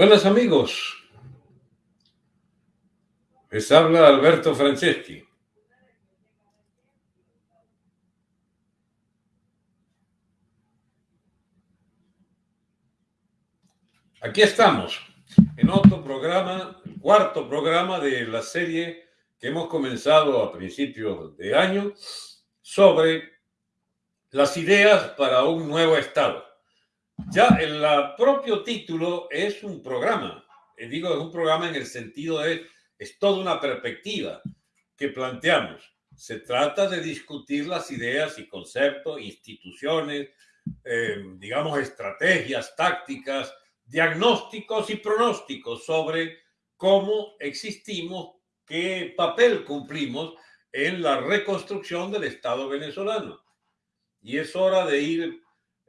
Buenas amigos, les habla Alberto Franceschi. Aquí estamos, en otro programa, el cuarto programa de la serie que hemos comenzado a principios de año sobre las ideas para un nuevo Estado. Ya el propio título es un programa, eh, digo, es un programa en el sentido de, es toda una perspectiva que planteamos. Se trata de discutir las ideas y conceptos, instituciones, eh, digamos, estrategias, tácticas, diagnósticos y pronósticos sobre cómo existimos, qué papel cumplimos en la reconstrucción del Estado venezolano. Y es hora de ir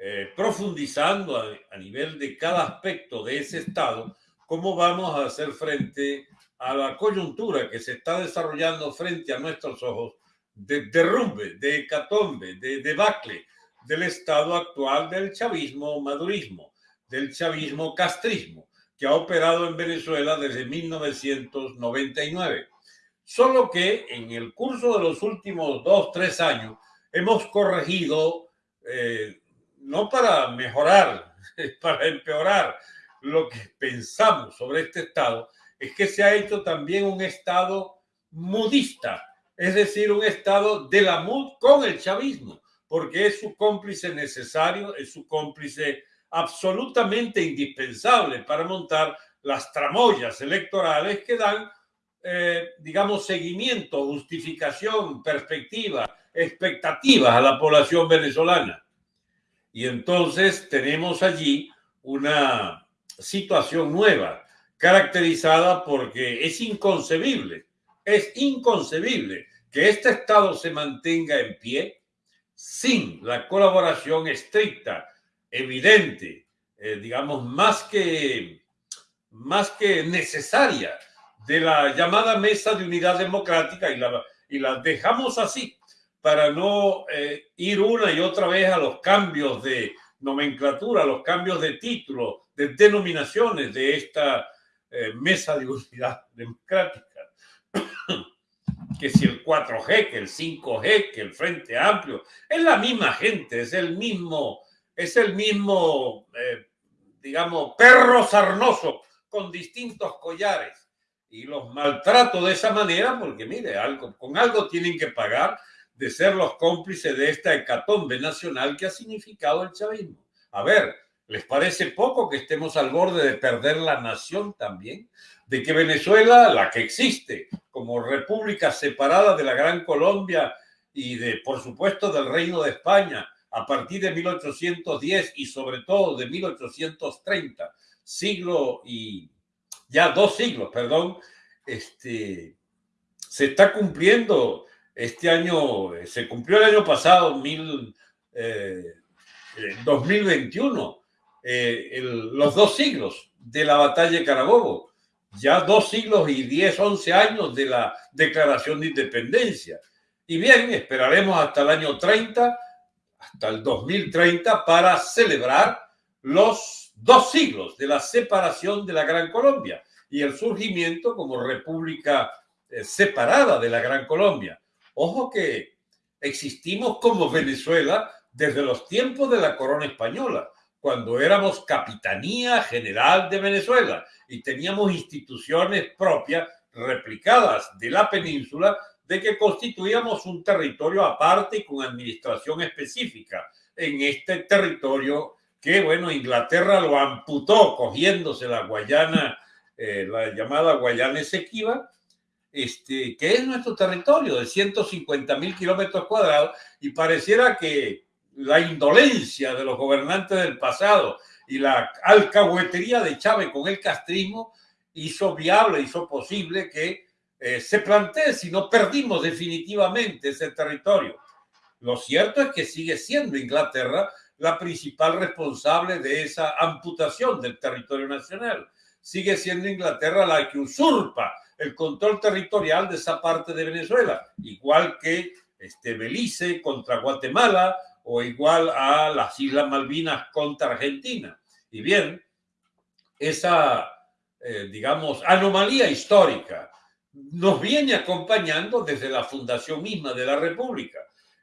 eh, profundizando a, nivel de cada aspecto de ese Estado, cómo vamos a hacer frente a la coyuntura que se está desarrollando frente a nuestros ojos de derrumbe, de hecatombe, de debacle del estado actual del chavismo madurismo, del chavismo castrismo, que ha operado en Venezuela desde 1999. Solo que en el curso de los últimos dos, tres años hemos corregido eh, no para mejorar, para empeorar lo que pensamos sobre este Estado, es que se ha hecho también un Estado mudista, es decir, un Estado de la MUD con el chavismo, porque es su cómplice necesario, es su cómplice absolutamente indispensable para montar las tramoyas electorales que dan, eh, digamos, seguimiento, justificación, perspectiva, expectativas a la población venezolana. Y entonces tenemos allí una situación nueva, caracterizada porque es inconcebible, es inconcebible que este Estado se mantenga en pie sin la colaboración estricta, evidente, eh, digamos, más que, más que necesaria de la llamada Mesa de Unidad Democrática y la, y la dejamos así para no eh, ir una y otra vez a los cambios de nomenclatura, los cambios de título, de denominaciones de esta eh, mesa de unidad democrática. que si el 4G, que el 5G, que el Frente Amplio, es la misma gente, es el mismo, es el mismo, eh, digamos, perro sarnoso con distintos collares. Y los maltrato de esa manera porque, mire, algo, con algo tienen que pagar de ser los cómplices de esta hecatombe nacional que ha significado el chavismo. A ver, ¿les parece poco que estemos al borde de perder la nación también? De que Venezuela, la que existe como república separada de la Gran Colombia y de, por supuesto, del Reino de España a partir de 1810 y sobre todo de 1830, siglo y ya dos siglos, perdón, este, se está cumpliendo este año, eh, se cumplió el año pasado, mil, 2021, eh, eh, los dos siglos de la batalla de Carabobo, ya dos siglos y diez, once años de la declaración de independencia. Y bien, esperaremos hasta el año 30, hasta el 2030, para celebrar los dos siglos de la separación de la Gran Colombia y el surgimiento como república separada de la Gran Colombia. Ojo que existimos como Venezuela desde los tiempos de la corona española, cuando éramos Capitanía General de Venezuela y teníamos instituciones propias replicadas de la península de que constituíamos un territorio aparte y con administración específica en este territorio que, bueno, Inglaterra lo amputó cogiéndose la Guayana, eh, la llamada Guayana Esequiba, este, que es nuestro territorio de 150 mil kilómetros cuadrados y pareciera que la indolencia de los gobernantes del pasado y la alcahuetería de Chávez con el castrismo hizo viable, hizo posible que eh, se plantee si no perdimos definitivamente ese territorio. Lo cierto es que sigue siendo Inglaterra la principal responsable de esa amputación del territorio nacional. Sigue siendo Inglaterra la que usurpa el control territorial de esa parte de Venezuela, igual que este, Belice contra Guatemala o igual a las Islas Malvinas contra Argentina. Y bien, esa eh, digamos, anomalía histórica. Nos viene acompañando desde la fundación misma de la República.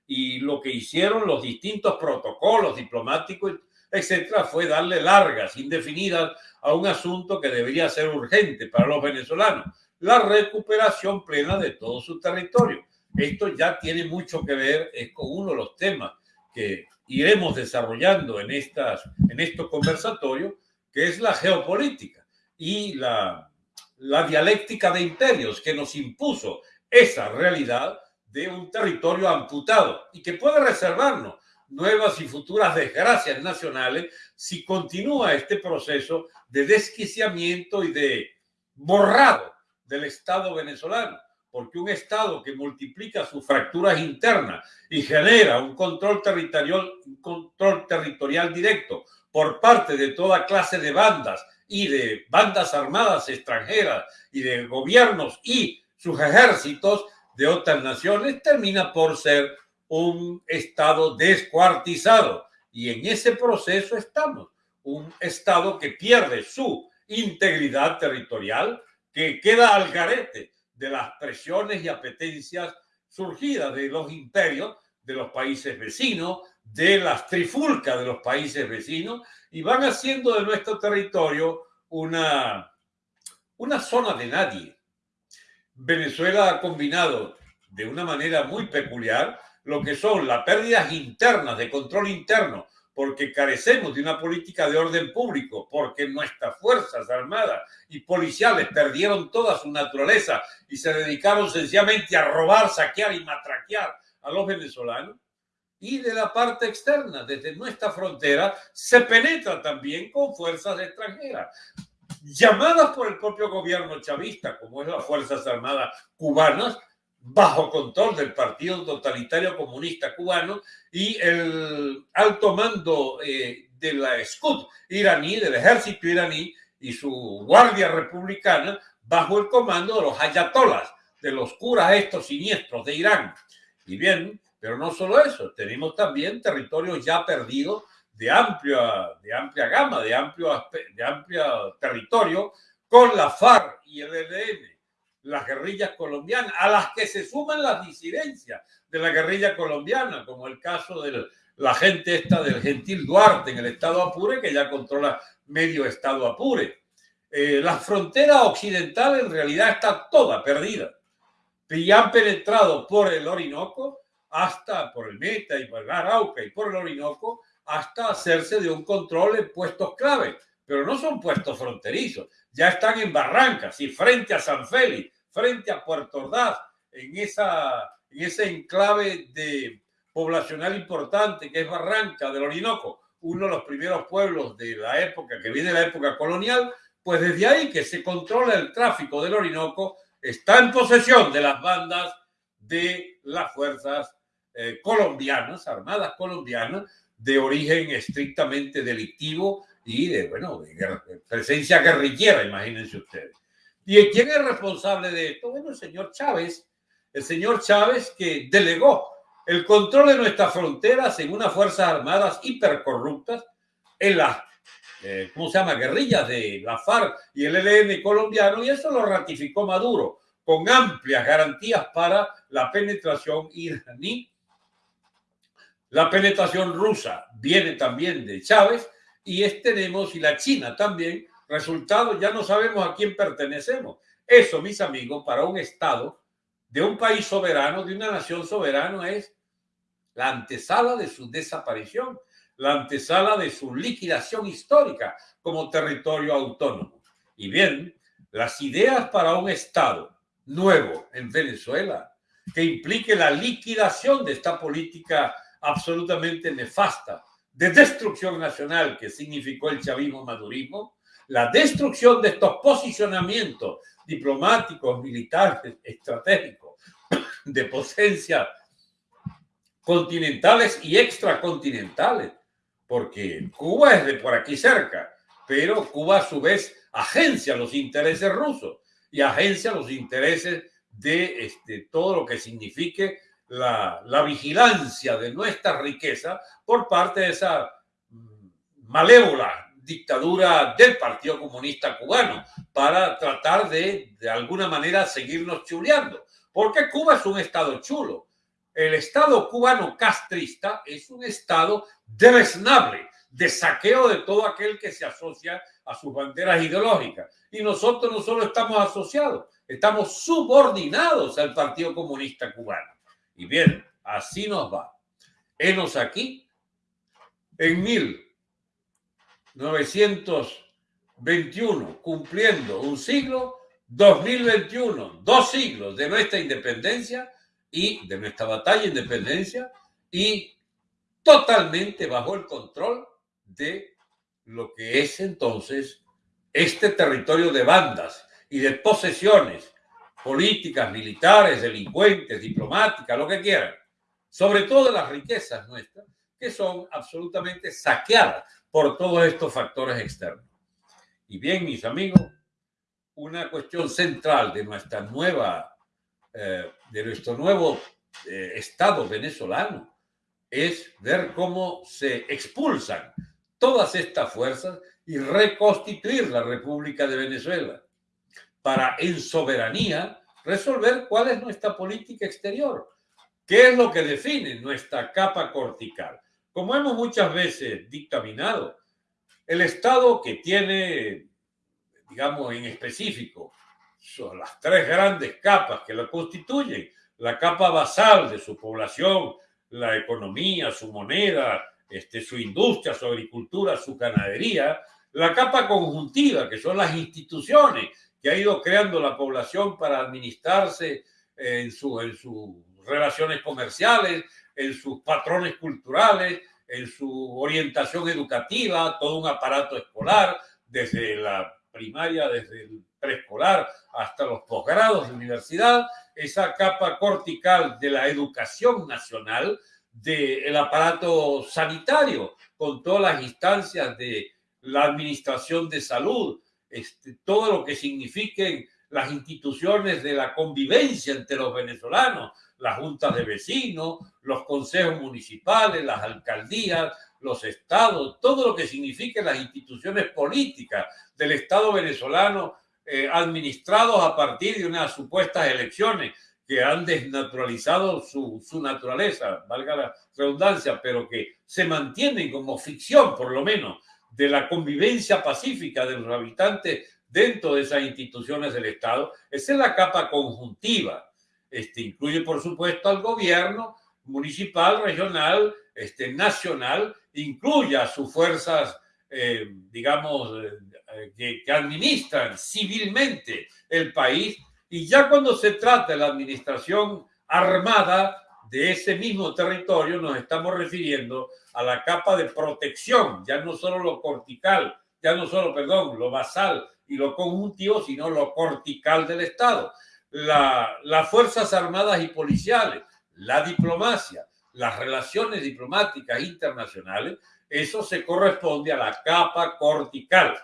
Y lo que hicieron los distintos protocolos diplomáticos, etcétera, fue darle largas, indefinidas a un asunto que debería ser urgente para los venezolanos, la recuperación plena de todo su territorio. Esto ya tiene mucho que ver es con uno de los temas que iremos desarrollando en, estas, en estos conversatorios, que es la geopolítica y la, la dialéctica de imperios que nos impuso esa realidad de un territorio amputado y que puede reservarnos nuevas y futuras desgracias nacionales si continúa este proceso de desquiciamiento y de borrado del Estado venezolano. Porque un Estado que multiplica sus fracturas internas y genera un control territorial, control territorial directo por parte de toda clase de bandas y de bandas armadas extranjeras y de gobiernos y sus ejércitos de otras naciones, termina por ser un Estado descuartizado. Y en ese proceso estamos, un Estado que pierde su integridad territorial, que queda al garete de las presiones y apetencias surgidas de los imperios de los países vecinos, de las trifulcas de los países vecinos, y van haciendo de nuestro territorio una, una zona de nadie. Venezuela ha combinado de una manera muy peculiar lo que son las pérdidas internas de control interno, porque carecemos de una política de orden público, porque nuestras fuerzas armadas y policiales perdieron toda su naturaleza y se dedicaron sencillamente a robar, saquear y matraquear a los venezolanos, y de la parte externa, desde nuestra frontera, se penetra también con fuerzas extranjeras, llamadas por el propio gobierno chavista, como es las Fuerzas Armadas cubanas, bajo control del Partido Totalitario Comunista Cubano y el alto mando eh, de la SCUD iraní, del ejército iraní y su guardia republicana bajo el comando de los ayatolas, de los curas estos siniestros de Irán. Y bien, pero no solo eso, tenemos también territorios ya perdidos de amplia, de amplia gama, de amplio, de amplio territorio, con la FARC y el ELN, las guerrillas colombianas, a las que se suman las disidencias de la guerrilla colombiana, como el caso de la gente esta del Gentil Duarte en el estado Apure, que ya controla medio estado Apure. Eh, la frontera occidental en realidad está toda perdida. Y han penetrado por el Orinoco hasta por el Meta y por el Arauca y por el Orinoco hasta hacerse de un control en puestos clave, pero no son puestos fronterizos, ya están en Barrancas y frente a San Félix, frente a Puerto Ordaz, en, esa, en ese enclave de poblacional importante que es Barranca del Orinoco, uno de los primeros pueblos de la época, que viene de la época colonial, pues desde ahí que se controla el tráfico del Orinoco, está en posesión de las bandas de las fuerzas eh, colombianas, armadas colombianas, de origen estrictamente delictivo y de, bueno, presencia guerrillera, imagínense ustedes. ¿Y quién es responsable de esto? Bueno, el señor Chávez, el señor Chávez que delegó el control de nuestras fronteras en unas fuerzas armadas hipercorruptas, en las, eh, ¿cómo se llama?, guerrillas de la FARC y el ELN colombiano, y eso lo ratificó Maduro con amplias garantías para la penetración iraní la penetración rusa viene también de Chávez y es, tenemos, y la China también, resultado, ya no sabemos a quién pertenecemos. Eso, mis amigos, para un Estado de un país soberano, de una nación soberana, es la antesala de su desaparición, la antesala de su liquidación histórica como territorio autónomo. Y bien, las ideas para un Estado nuevo en Venezuela, que implique la liquidación de esta política absolutamente nefasta de destrucción nacional que significó el chavismo-madurismo, la destrucción de estos posicionamientos diplomáticos, militares, estratégicos, de potencia continentales y extracontinentales, porque Cuba es de por aquí cerca, pero Cuba a su vez agencia los intereses rusos y agencia los intereses de este, todo lo que signifique la, vigilancia de nuestra riqueza por parte de esa mm, malévola dictadura del Partido Comunista Cubano para tratar de, de alguna manera, seguirnos chuleando. Porque Cuba es un estado chulo. El estado cubano castrista es un estado deleznable, de saqueo de todo aquel que se asocia a sus banderas ideológicas. Y nosotros no solo estamos asociados, estamos subordinados al Partido Comunista Cubano. Y bien, así nos va. Enos aquí, en 1921, cumpliendo un siglo, 2021, dos siglos de nuestra independencia y de nuestra batalla de independencia y totalmente bajo el control de lo que es entonces este territorio de bandas y de posesiones políticas, militares, delincuentes, diplomáticas, lo que quieran, sobre todo las riquezas nuestras, que son absolutamente saqueadas por todos estos factores externos. Y bien, mis amigos, una cuestión central de nuestra nueva, eh, de nuestro nuevo eh, Estado venezolano es ver cómo se expulsan todas estas fuerzas y reconstituir la República de Venezuela para en soberanía resolver cuál es nuestra política exterior, qué es lo que define nuestra capa cortical. Como hemos muchas veces dictaminado, el Estado que tiene, digamos en específico, son las tres grandes capas que lo constituyen, la capa basal de su población, la economía, su moneda, este, su industria, su agricultura, su ganadería, la capa conjuntiva, que son las instituciones que ha ido creando la población para administrarse en, su, en sus relaciones comerciales, en sus patrones culturales, en su orientación educativa, todo un aparato escolar, desde la primaria, desde el preescolar hasta los posgrados de universidad, esa capa cortical de la educación nacional, del aparato sanitario, con todas las instancias de la administración de salud, este, todo lo que signifiquen las instituciones de la convivencia entre los venezolanos, las juntas de vecinos, los consejos municipales, las alcaldías, los estados, todo lo que signifiquen las instituciones políticas del Estado venezolano eh, administrados a partir de unas supuestas elecciones que han desnaturalizado su, su, naturaleza, valga la redundancia, pero que se mantienen como ficción, por lo menos, de la convivencia pacífica de los habitantes dentro de esas instituciones del Estado. Esa es la capa conjuntiva. Este, incluye, por supuesto, al gobierno municipal, regional, este, nacional, incluye a sus fuerzas, eh, digamos, eh, que, que administran civilmente el país y ya cuando se trata de la administración armada de ese mismo territorio, nos estamos refiriendo a la capa de protección, ya no solo lo cortical, ya no solo, perdón, lo basal y lo conjuntivo, sino lo cortical del Estado. La, las Fuerzas Armadas y Policiales, la diplomacia, las relaciones diplomáticas internacionales, eso se corresponde a la capa cortical.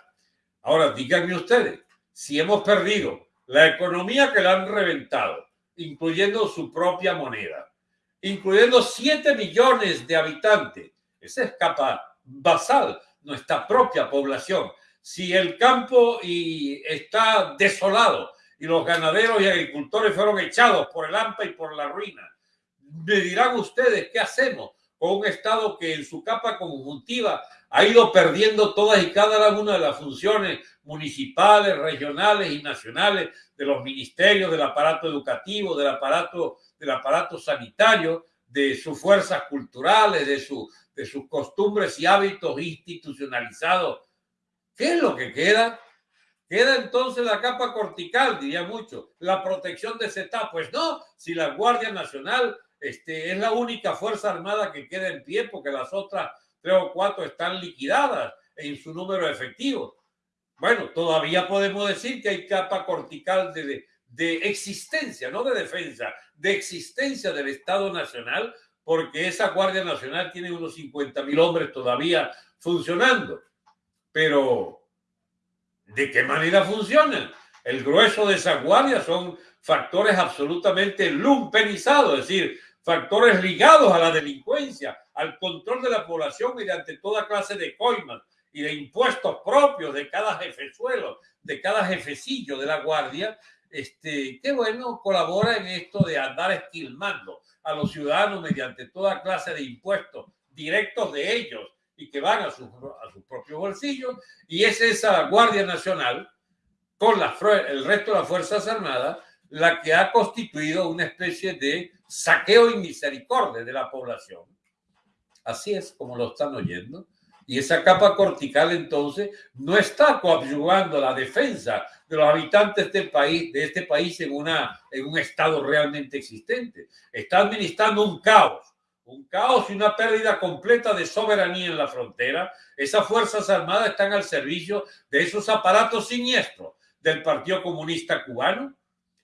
Ahora, díganme ustedes, si hemos perdido la economía que la han reventado, incluyendo su propia moneda, incluyendo 7 millones de habitantes. Esa es capa basal, nuestra propia población. Si el campo y está desolado y los ganaderos y agricultores fueron echados por el AMPA y por la ruina, me dirán ustedes qué hacemos con un Estado que en su capa conjuntiva ha ido perdiendo todas y cada una de las funciones municipales, regionales y nacionales de los ministerios, del aparato educativo, del aparato, del aparato sanitario, de sus fuerzas culturales, de, su, de sus costumbres y hábitos institucionalizados. ¿Qué es lo que queda? Queda entonces la capa cortical, diría mucho, la protección de CETA. Pues no, si la Guardia Nacional este, es la única fuerza armada que queda en pie, porque las otras tres o cuatro están liquidadas en su número efectivo. Bueno, todavía podemos decir que hay capa cortical de, de existencia, no de defensa, de existencia del Estado Nacional, porque esa Guardia Nacional tiene unos 50 mil hombres todavía funcionando. Pero, ¿de qué manera funcionan? El grueso de esa guardia son factores absolutamente lumpenizados, es decir, factores ligados a la delincuencia, al control de la población mediante toda clase de coimas y de impuestos propios de cada jefezuelo, de cada jefecillo de la guardia, este, qué bueno, colabora en esto de andar esquilmando a los ciudadanos mediante toda clase de impuestos directos de ellos y que van a sus a su propios bolsillos. Y es esa Guardia Nacional, con la, el resto de las Fuerzas Armadas, la que ha constituido una especie de saqueo y misericordia de la población. Así es como lo están oyendo. Y esa capa cortical entonces no está coadyuvando la defensa de los habitantes del país, de este país en, en un estado realmente existente. Está administrando un caos, un caos y una pérdida completa de soberanía en la frontera. Esas Fuerzas Armadas están al servicio de esos aparatos siniestros del Partido Comunista Cubano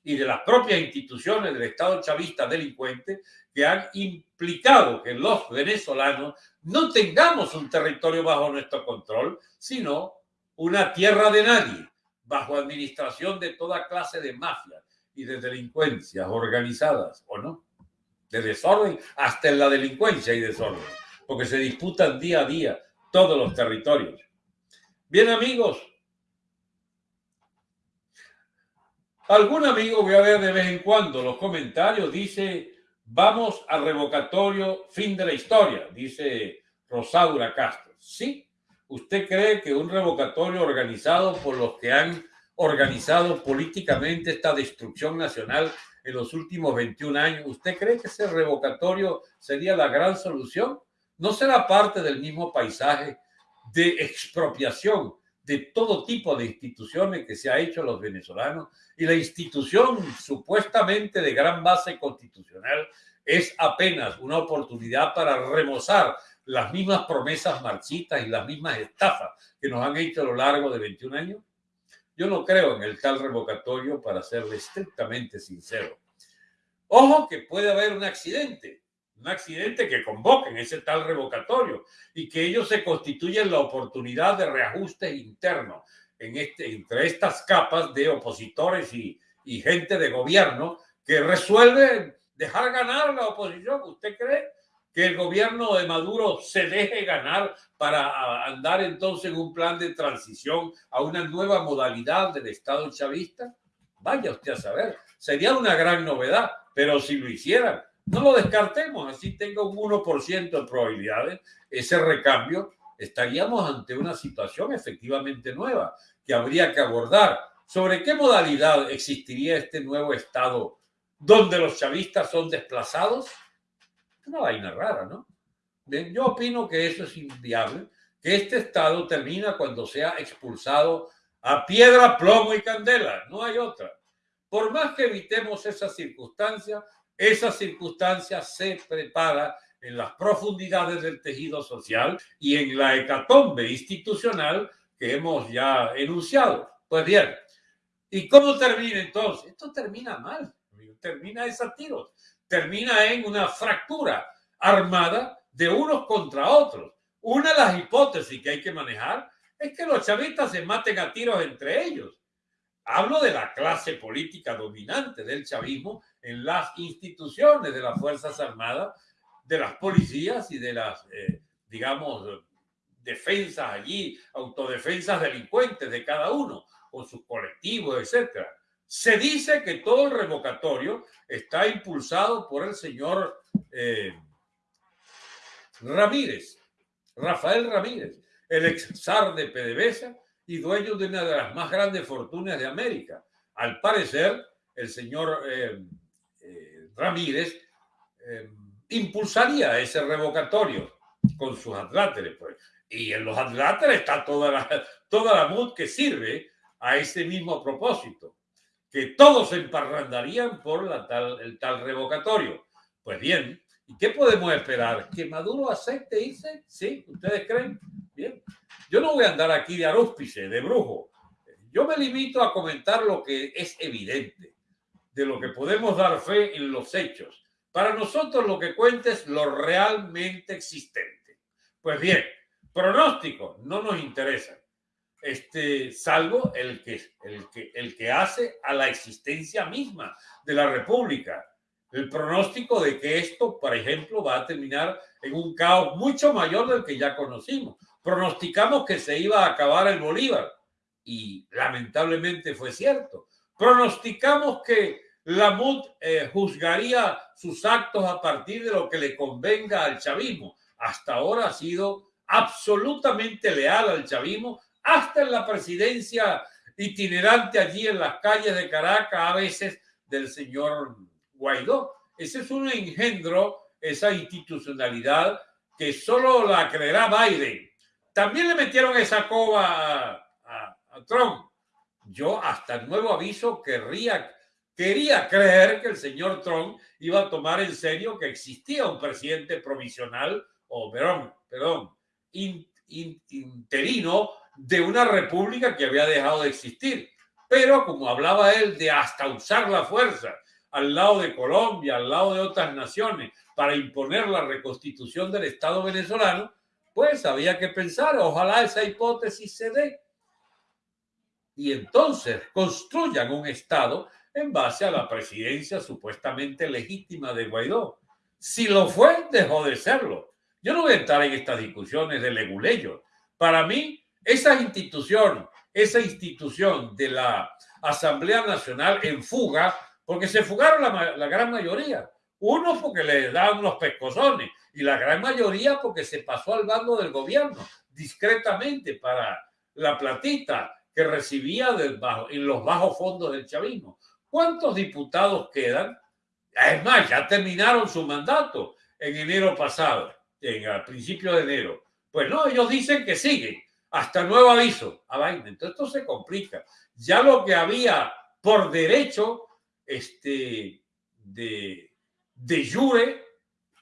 y de las propias instituciones del Estado chavista delincuente que han implicado que los venezolanos no tengamos un territorio bajo nuestro control, sino una tierra de nadie, bajo administración de toda clase de mafias y de delincuencias organizadas, ¿o no? De desorden hasta en la delincuencia y desorden, porque se disputan día a día todos los territorios. Bien amigos, algún amigo voy a ver de vez en cuando los comentarios, dice, vamos al revocatorio, fin de la historia, dice Rosaura Castro. Sí, ¿Usted cree que un revocatorio organizado por los que han organizado políticamente esta destrucción nacional en los últimos 21 años, ¿usted cree que ese revocatorio sería la gran solución? ¿No será parte del mismo paisaje de expropiación de todo tipo de instituciones que se ha hecho los venezolanos? Y la institución supuestamente de gran base constitucional es apenas una oportunidad para remozar las mismas promesas marchitas y las mismas estafas que nos han hecho a lo largo de 21 años? Yo no creo en el tal revocatorio para serle estrictamente sincero. Ojo que puede haber un accidente, un accidente que convoquen ese tal revocatorio y que ellos se constituyen la oportunidad de reajuste interno en este, entre estas capas de opositores y, gente de gobierno que resuelve dejar ganar la oposición. ¿Usted cree que el gobierno de Maduro se deje ganar para andar entonces en un plan de transición a una nueva modalidad del Estado chavista? Vaya usted a saber, sería una gran novedad, pero si lo hicieran, no lo descartemos, así tenga un 1% de probabilidades, ese recambio, estaríamos ante una situación efectivamente nueva que habría que abordar. ¿Sobre qué modalidad existiría este nuevo Estado donde los chavistas son desplazados? Una vaina rara, ¿no? yo opino que eso es inviable, que este Estado termina cuando sea expulsado a piedra, plomo y candela, no hay otra. Por más que evitemos esa circunstancia, esa circunstancia se prepara en las profundidades del tejido social y en la hecatombe institucional que hemos ya enunciado. Pues bien, ¿y cómo termina entonces? Esto termina mal, termina a tiros termina en una fractura armada de unos contra otros. Una de las hipótesis que hay que manejar es que los chavistas se maten a tiros entre ellos. Hablo de la clase política dominante del chavismo en las instituciones de las Fuerzas Armadas, de las policías y de las, eh, digamos, defensas allí, autodefensas delincuentes de cada uno, con sus colectivos, etcétera. Se dice que todo el revocatorio está impulsado por el señor eh, Ramírez, Rafael Ramírez, el ex zar de PDVSA y dueño de una de las más grandes fortunas de América. Al parecer, el señor eh, Ramírez impulsaría ese revocatorio con sus adláteres. Pues. Y en los adláteres está toda la, toda la MUD que sirve a ese mismo propósito que todos se emparrandarían por el tal revocatorio. Pues bien, ¿y qué podemos esperar? ¿Que Maduro acepte irse? ¿Sí? ¿Ustedes creen? Bien. Yo no voy a andar aquí de arúspice, de brujo. Yo me limito a comentar lo que es evidente, de lo que podemos dar fe en los hechos. Para nosotros lo que cuenta es lo realmente existente. Pues bien, pronóstico no nos interesa este, salvo el que, el, que, el que hace a la existencia misma de la República. El pronóstico de que esto, por ejemplo, va a terminar en un caos mucho mayor del que ya conocimos. pronosticamos que se iba a acabar el Bolívar y lamentablemente fue cierto. Pronosticamos que la MUD eh, juzgaría sus actos a partir de lo que le convenga al chavismo. Hasta ahora ha sido absolutamente leal al chavismo, hasta en la presidencia itinerante allí en las calles de Caracas, a veces del señor Guaidó. Ese es un engendro, esa institucionalidad que solo la creerá Biden. También le metieron esa coba a Trump. Yo hasta el nuevo aviso quería creer que el señor Trump iba a tomar en serio que existía un presidente provisional, o perdón, perdón, interino de una república que había dejado de existir. Pero como hablaba él de hasta usar la fuerza al lado de Colombia, al lado de otras naciones, para imponer la reconstitución del Estado venezolano, pues había que pensar, ojalá esa hipótesis se dé. Y entonces construyan un Estado en base a la presidencia supuestamente legítima de Guaidó. Si lo fue, dejó de serlo. Yo no voy a entrar en estas discusiones de leguleyo. Para mí, esa institución, esa institución de la Asamblea Nacional en fuga, porque se fugaron la, gran mayoría. Uno porque le daban unos pescozones y la gran mayoría porque se pasó al bando del gobierno discretamente para la platita que recibía en los bajos fondos del chavismo. ¿Cuántos diputados quedan? Es más, ya terminaron su mandato en enero pasado, en, a principio de enero. Pues no, ellos dicen que siguen hasta nuevo aviso. A ah, vaina. Entonces esto se complica. Ya lo que había por derecho este, de, de jure,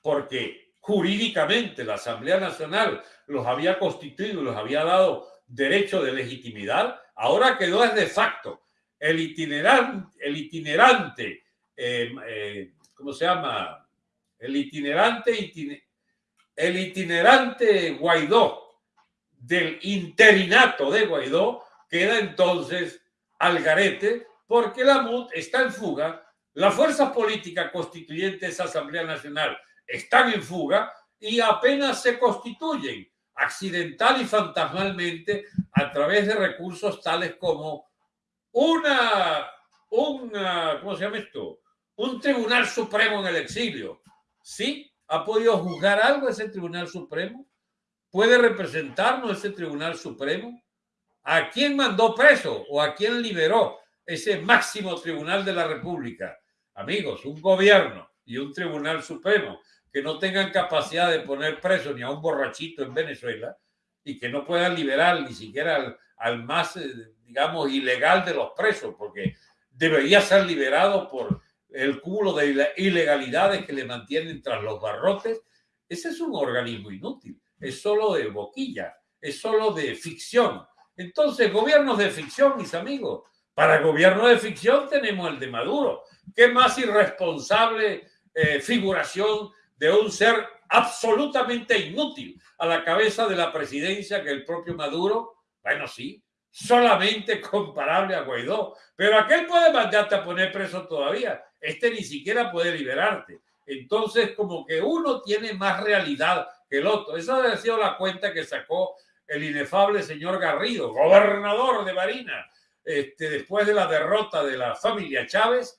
porque jurídicamente la Asamblea Nacional los había constituido, los había dado derecho de legitimidad, ahora quedó es de facto el itinerante, el itinerante eh, eh, ¿cómo se llama? El itinerante, el itinerante Guaidó del interinato de Guaidó queda entonces al garete porque la MUD está en fuga, las fuerzas políticas constituyentes de esa Asamblea Nacional están en fuga y apenas se constituyen accidental y fantasmalmente a través de recursos tales como una, una, ¿cómo se llama esto? Un tribunal supremo en el exilio. ¿Sí? ¿Ha podido juzgar algo ese tribunal supremo? ¿Puede representarnos ese tribunal supremo? ¿A quién mandó preso o a quién liberó ese máximo tribunal de la República? Amigos, un gobierno y un tribunal supremo que no tengan capacidad de poner preso ni a un borrachito en Venezuela y que no puedan liberar ni siquiera al, al más eh, digamos, ilegal de los presos, porque debería ser liberado por el cúmulo de ilegalidades que le mantienen tras los barrotes. Ese es un organismo inútil, es solo de boquilla, es solo de ficción. Entonces, gobiernos de ficción, mis amigos. Para gobierno de ficción tenemos el de Maduro. ¿Qué más irresponsable eh, figuración de un ser absolutamente inútil a la cabeza de la presidencia que el propio Maduro? Bueno, sí, solamente comparable a Guaidó. Pero aquel puede mandarte a poner preso todavía. Este ni siquiera puede liberarte. Entonces, como que uno tiene más realidad que el otro. Esa ha sido la cuenta que sacó el inefable señor Garrido, gobernador de Marina, este, después de la derrota de la familia Chávez,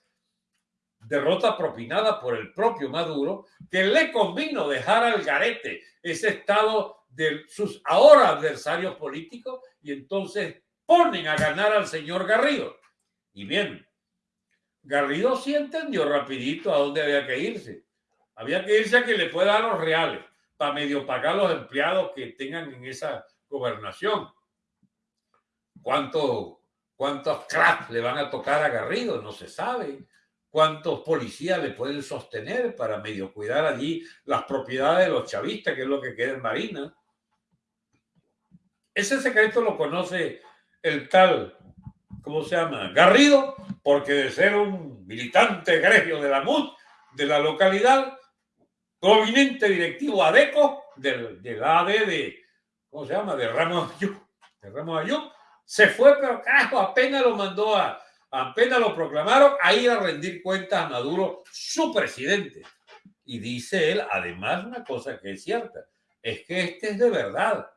derrota propinada por el propio Maduro, que le convino dejar al garete ese estado de sus ahora adversarios políticos y entonces ponen a ganar al señor Garrido. Y bien, Garrido sí entendió rapidito a dónde había que irse. Había que irse a que le pueda dar los reales para medio pagar los empleados que tengan en esa gobernación. ¿Cuántos, cuántos cracks le van a tocar a Garrido? No se sabe. ¿Cuántos policías le pueden sostener para medio cuidar allí las propiedades de los chavistas, que es lo que queda en Marina? Ese secreto lo conoce el tal, ¿cómo se llama? Garrido, porque de ser un militante gremio de la MUD, de la localidad, proveniente directivo ADECO, del, del AD de, ¿cómo se llama? De Ramos Ayú, de Ramos se fue, pero carajo, apenas lo mandó a, apenas lo proclamaron, a ir a rendir cuentas a Maduro, su presidente. Y dice él, además, una cosa que es cierta, es que este es de verdad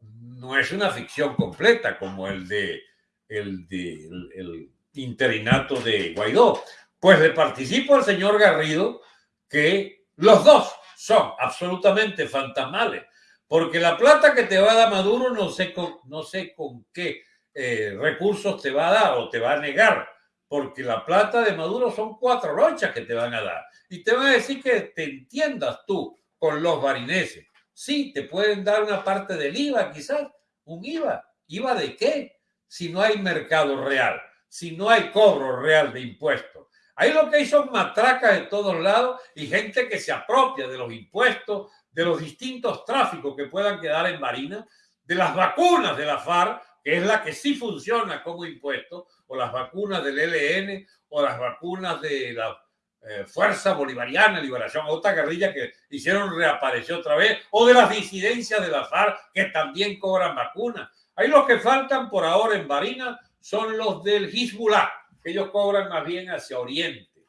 no es una ficción completa como el de el, de, el, interinato de Guaidó. Pues le participo al señor Garrido que los dos son absolutamente fantasmales, porque la plata que te va a dar Maduro no sé con, no sé con qué eh, recursos te va a dar o te va a negar, porque la plata de Maduro son cuatro rochas que te van a dar. Y te van a decir que te entiendas tú con los barineses. Sí, te pueden dar una parte del IVA, quizás, un IVA. ¿IVA de qué? Si no hay mercado real, si no hay cobro real de impuestos. Ahí lo que hay son matracas de todos lados y gente que se apropia de los impuestos, de los distintos tráficos que puedan quedar en Marina, de las vacunas de la FARC, que es la que sí funciona como impuesto, o las vacunas del ELN, o las vacunas de la eh, Fuerza Bolivariana Liberación, otra guerrilla que hicieron reaparecer otra vez, o de las disidencias de la FARC que también cobran vacunas. Ahí los que faltan por ahora en Barina son los del Hezbollah, que ellos cobran más bien hacia Oriente.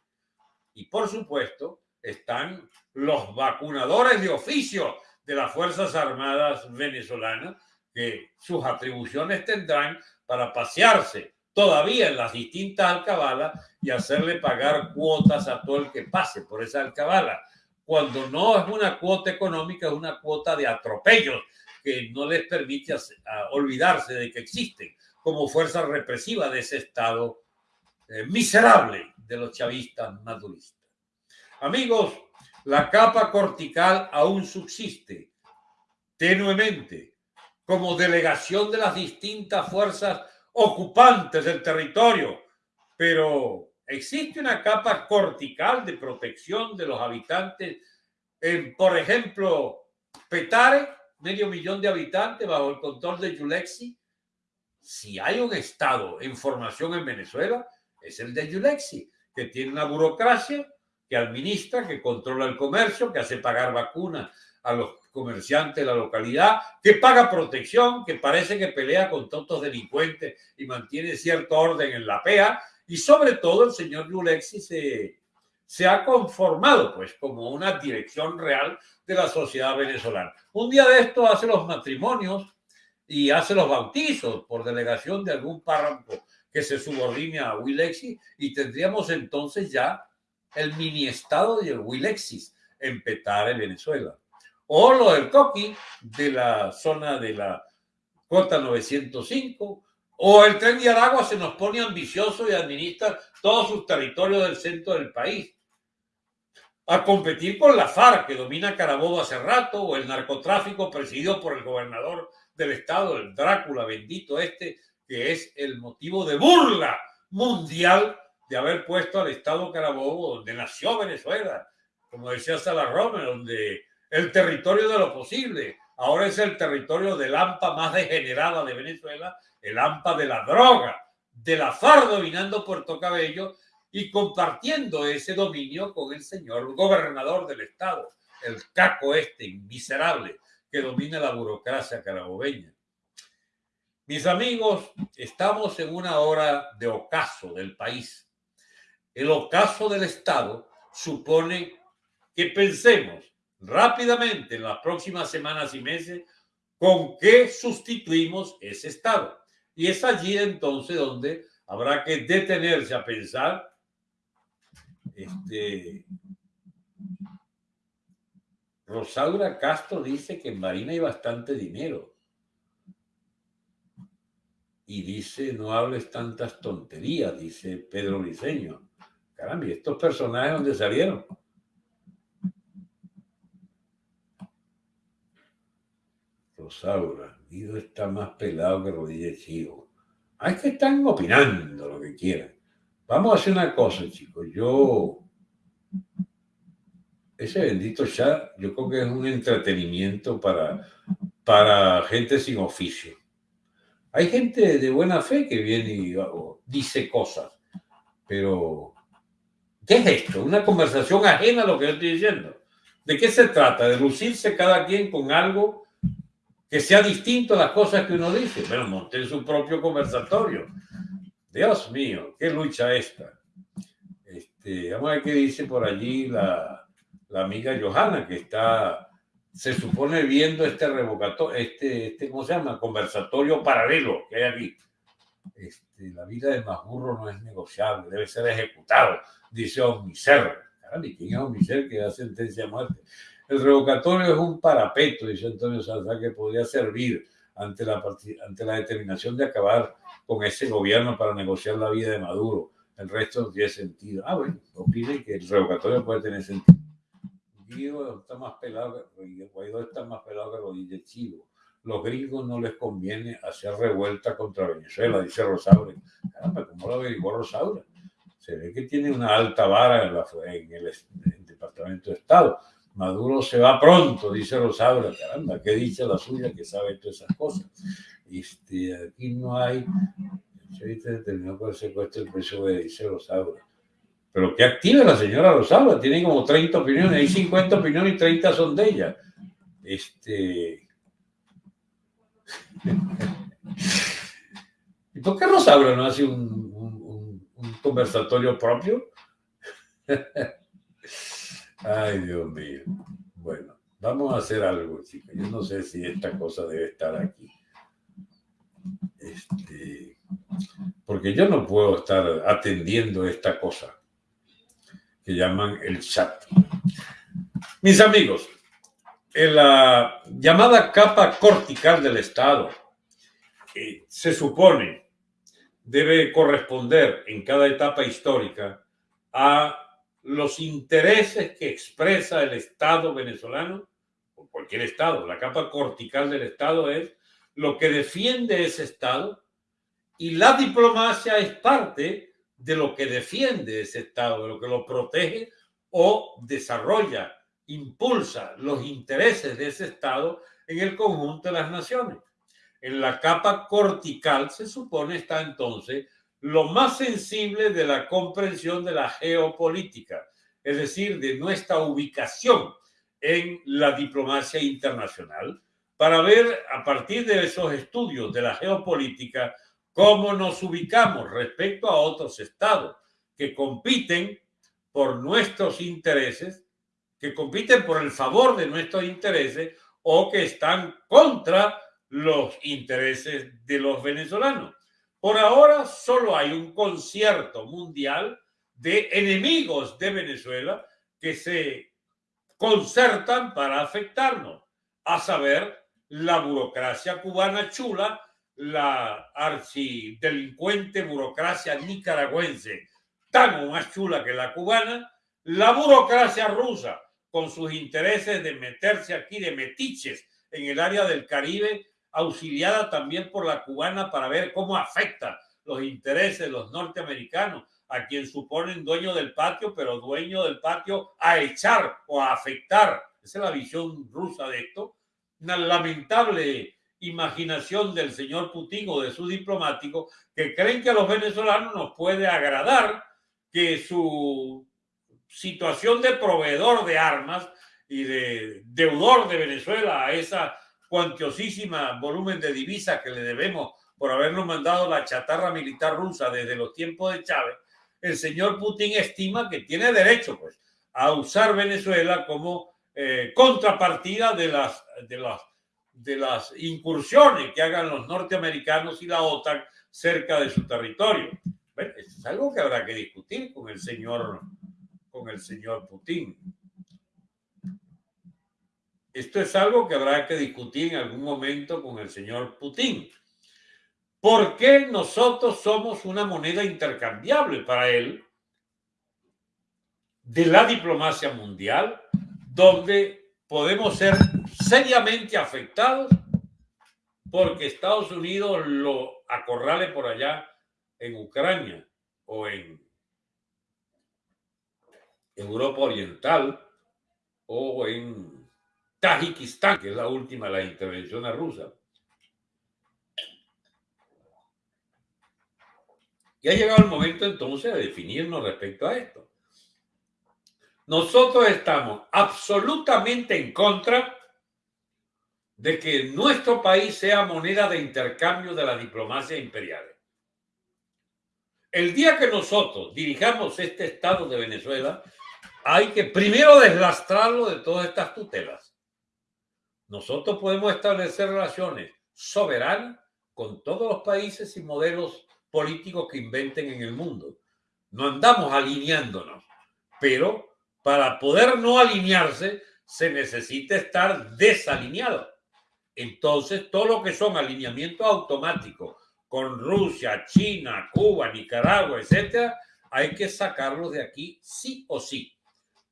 Y por supuesto están los vacunadores de oficio de las Fuerzas Armadas venezolanas, que sus atribuciones tendrán para pasearse todavía en las distintas alcabalas y hacerle pagar cuotas a todo el que pase por esa alcabala. Cuando no es una cuota económica, es una cuota de atropellos que no les permite olvidarse de que existen como fuerza represiva de ese Estado eh, miserable de los chavistas maduristas. Amigos, la capa cortical aún subsiste tenuemente como delegación de las distintas fuerzas ocupantes del territorio, pero existe una capa cortical de protección de los habitantes en, por ejemplo, Petare, medio millón de habitantes bajo el control de Yulexi. Si hay un Estado en formación en Venezuela, es el de Yulexi, que tiene una burocracia que administra, que controla el comercio, que hace pagar vacunas a los comerciantes de la localidad, que paga protección, que parece que pelea con tontos delincuentes y mantiene cierto orden en la PEA, y sobre todo el señor Yulexi se, se ha conformado pues como una dirección real de la sociedad venezolana. Un día de esto hace los matrimonios y hace los bautizos por delegación de algún párroco que se subordine a Willexis y tendríamos entonces ya el mini estado de Willexis en Petare, Venezuela. O lo del Coqui de la zona de la Cota 905, o el tren de Aragua se nos pone ambicioso y administra todos sus territorios del centro del país. A competir con la FARC, que domina Carabobo hace rato, o el narcotráfico presidido por el gobernador del estado, el Drácula bendito este, que es el motivo de burla mundial de haber puesto al Estado Carabobo, donde nació Venezuela, como decía Salarrome, donde el territorio de lo posible, ahora es el territorio del AMPA más degenerada de Venezuela, el AMPA de la droga, de la dominando Puerto Cabello y compartiendo ese dominio con el señor gobernador del estado, el caco este miserable que domina la burocracia carabobeña. Mis amigos, estamos en una hora de ocaso del país. El ocaso del Estado supone que pensemos rápidamente en las próximas semanas y meses con qué sustituimos ese Estado. Y es allí entonces donde habrá que detenerse a pensar. Este, Rosaura Castro dice que en Marina hay bastante dinero y dice, no hables tantas tonterías, dice Pedro Liceño. Caramba, ¿y estos personajes dónde salieron? Rosaura, Guido está más pelado que rodilla chivo. Es que están opinando lo que quieran. Vamos a hacer una cosa, chicos. Yo, ese bendito chat, yo creo que es un entretenimiento para, para gente sin oficio. Hay gente de buena fe que viene y dice cosas, pero ¿qué es esto? Una conversación ajena a lo que yo estoy diciendo. ¿De qué se trata? ¿De lucirse cada quien con algo que sea distinto a las cosas que uno dice? Bueno, monté su propio conversatorio. Dios mío, qué lucha esta. Este, vamos a ver qué dice por allí la, la amiga Johanna, que está se supone viendo este revocatorio, este, este, ¿cómo se llama? Conversatorio paralelo que hay aquí. Este, la vida de Majurro no es negociable, debe ser ejecutado, dice Omniser. ¿quién es Omniser que da sentencia a muerte? El revocatorio es un parapeto, dice Antonio Salazar, que podría servir ante la, ante la determinación de acabar con ese gobierno para negociar la vida de Maduro. El resto no tiene sentido. Ah, bueno, opinen que el revocatorio puede tener sentido. Guido está más pelado, Guaidó está más pelado que rodilla chivo. Los gringos no les conviene hacer revuelta contra Venezuela, dice Rosaura. Caramba, ¿cómo lo averiguó Rosaura? Se ve que tiene una alta vara en, la, en, el, en el Departamento de Estado. Maduro se va pronto, dice Rosaura. Caramba, ¿qué dice la suya que sabe todas esas cosas? Este, aquí no hay. Se determinó por el secuestro del precio de dice Rosaura. Pero que active la señora Rosaura, tiene como 30 opiniones, hay 50 opiniones y 30 son de ella. Este. ¿Y por qué Rosaura no hace un, un, un conversatorio propio? Ay, Dios mío. Bueno, vamos a hacer algo, chicos. Yo no sé si esta cosa debe estar aquí. Este, porque yo no puedo estar atendiendo esta cosa que llaman el chat. Mis amigos, en la llamada capa cortical del Estado, eh, se supone debe corresponder en cada etapa histórica a los intereses que expresa el Estado venezolano, o cualquier Estado. La capa cortical del Estado es lo que defiende ese Estado y la diplomacia es parte de lo que defiende ese Estado, de lo que lo protege o desarrolla, impulsa los intereses de ese Estado en el conjunto de las naciones. En la capa cortical se supone está entonces lo más sensible de la comprensión de la geopolítica, es decir, de nuestra ubicación en la diplomacia internacional, para ver a partir de esos estudios de la geopolítica cómo nos ubicamos respecto a otros estados que compiten por nuestros intereses, que compiten por el favor de nuestros intereses o que están contra los intereses de los venezolanos. Por ahora solo hay un concierto mundial de enemigos de Venezuela que se concertan para afectarnos, a saber, la burocracia cubana chula, la archidelincuente burocracia nicaragüense, tan más chula que la cubana, la burocracia rusa, con sus intereses de meterse aquí de metiches en el área del Caribe auxiliada también por la cubana para ver cómo afecta los intereses de los norteamericanos, a quien suponen dueño del patio, pero dueño del patio a echar o a afectar. Esa es la visión rusa de esto. Una lamentable imaginación del señor Putin o de su diplomático que creen que a los venezolanos nos puede agradar que su situación de proveedor de armas y de deudor de Venezuela a esa cuantiosísima volumen de divisas que le debemos por habernos mandado la chatarra militar rusa desde los tiempos de Chávez, el señor Putin estima que tiene derecho pues, a usar Venezuela como eh, contrapartida de las, de, las, de las incursiones que hagan los norteamericanos y la OTAN cerca de su territorio. es algo que habrá que discutir con el señor, con el señor Putin. Esto es algo que habrá que discutir en algún momento con el señor Putin. ¿Por qué nosotros somos una moneda intercambiable para él de la diplomacia mundial, donde podemos ser seriamente afectados porque Estados Unidos lo acorrale por allá en Ucrania o en Europa Oriental o en Tajikistán, que es la última de las intervenciones rusas. Y ha llegado el momento entonces de definirnos respecto a esto. Nosotros estamos absolutamente en contra de que nuestro país sea moneda de intercambio de la diplomacia imperial. El día que nosotros dirijamos este Estado de Venezuela, hay que primero deslastrarlo de todas estas tutelas nosotros podemos establecer relaciones soberanas con todos los países y modelos políticos que inventen en el mundo. No andamos alineándonos, pero para poder no alinearse se necesita estar desalineado. Entonces, todo lo que son alineamientos automáticos con Rusia, China, Cuba, Nicaragua, etcétera, hay que sacarlos de aquí sí o sí.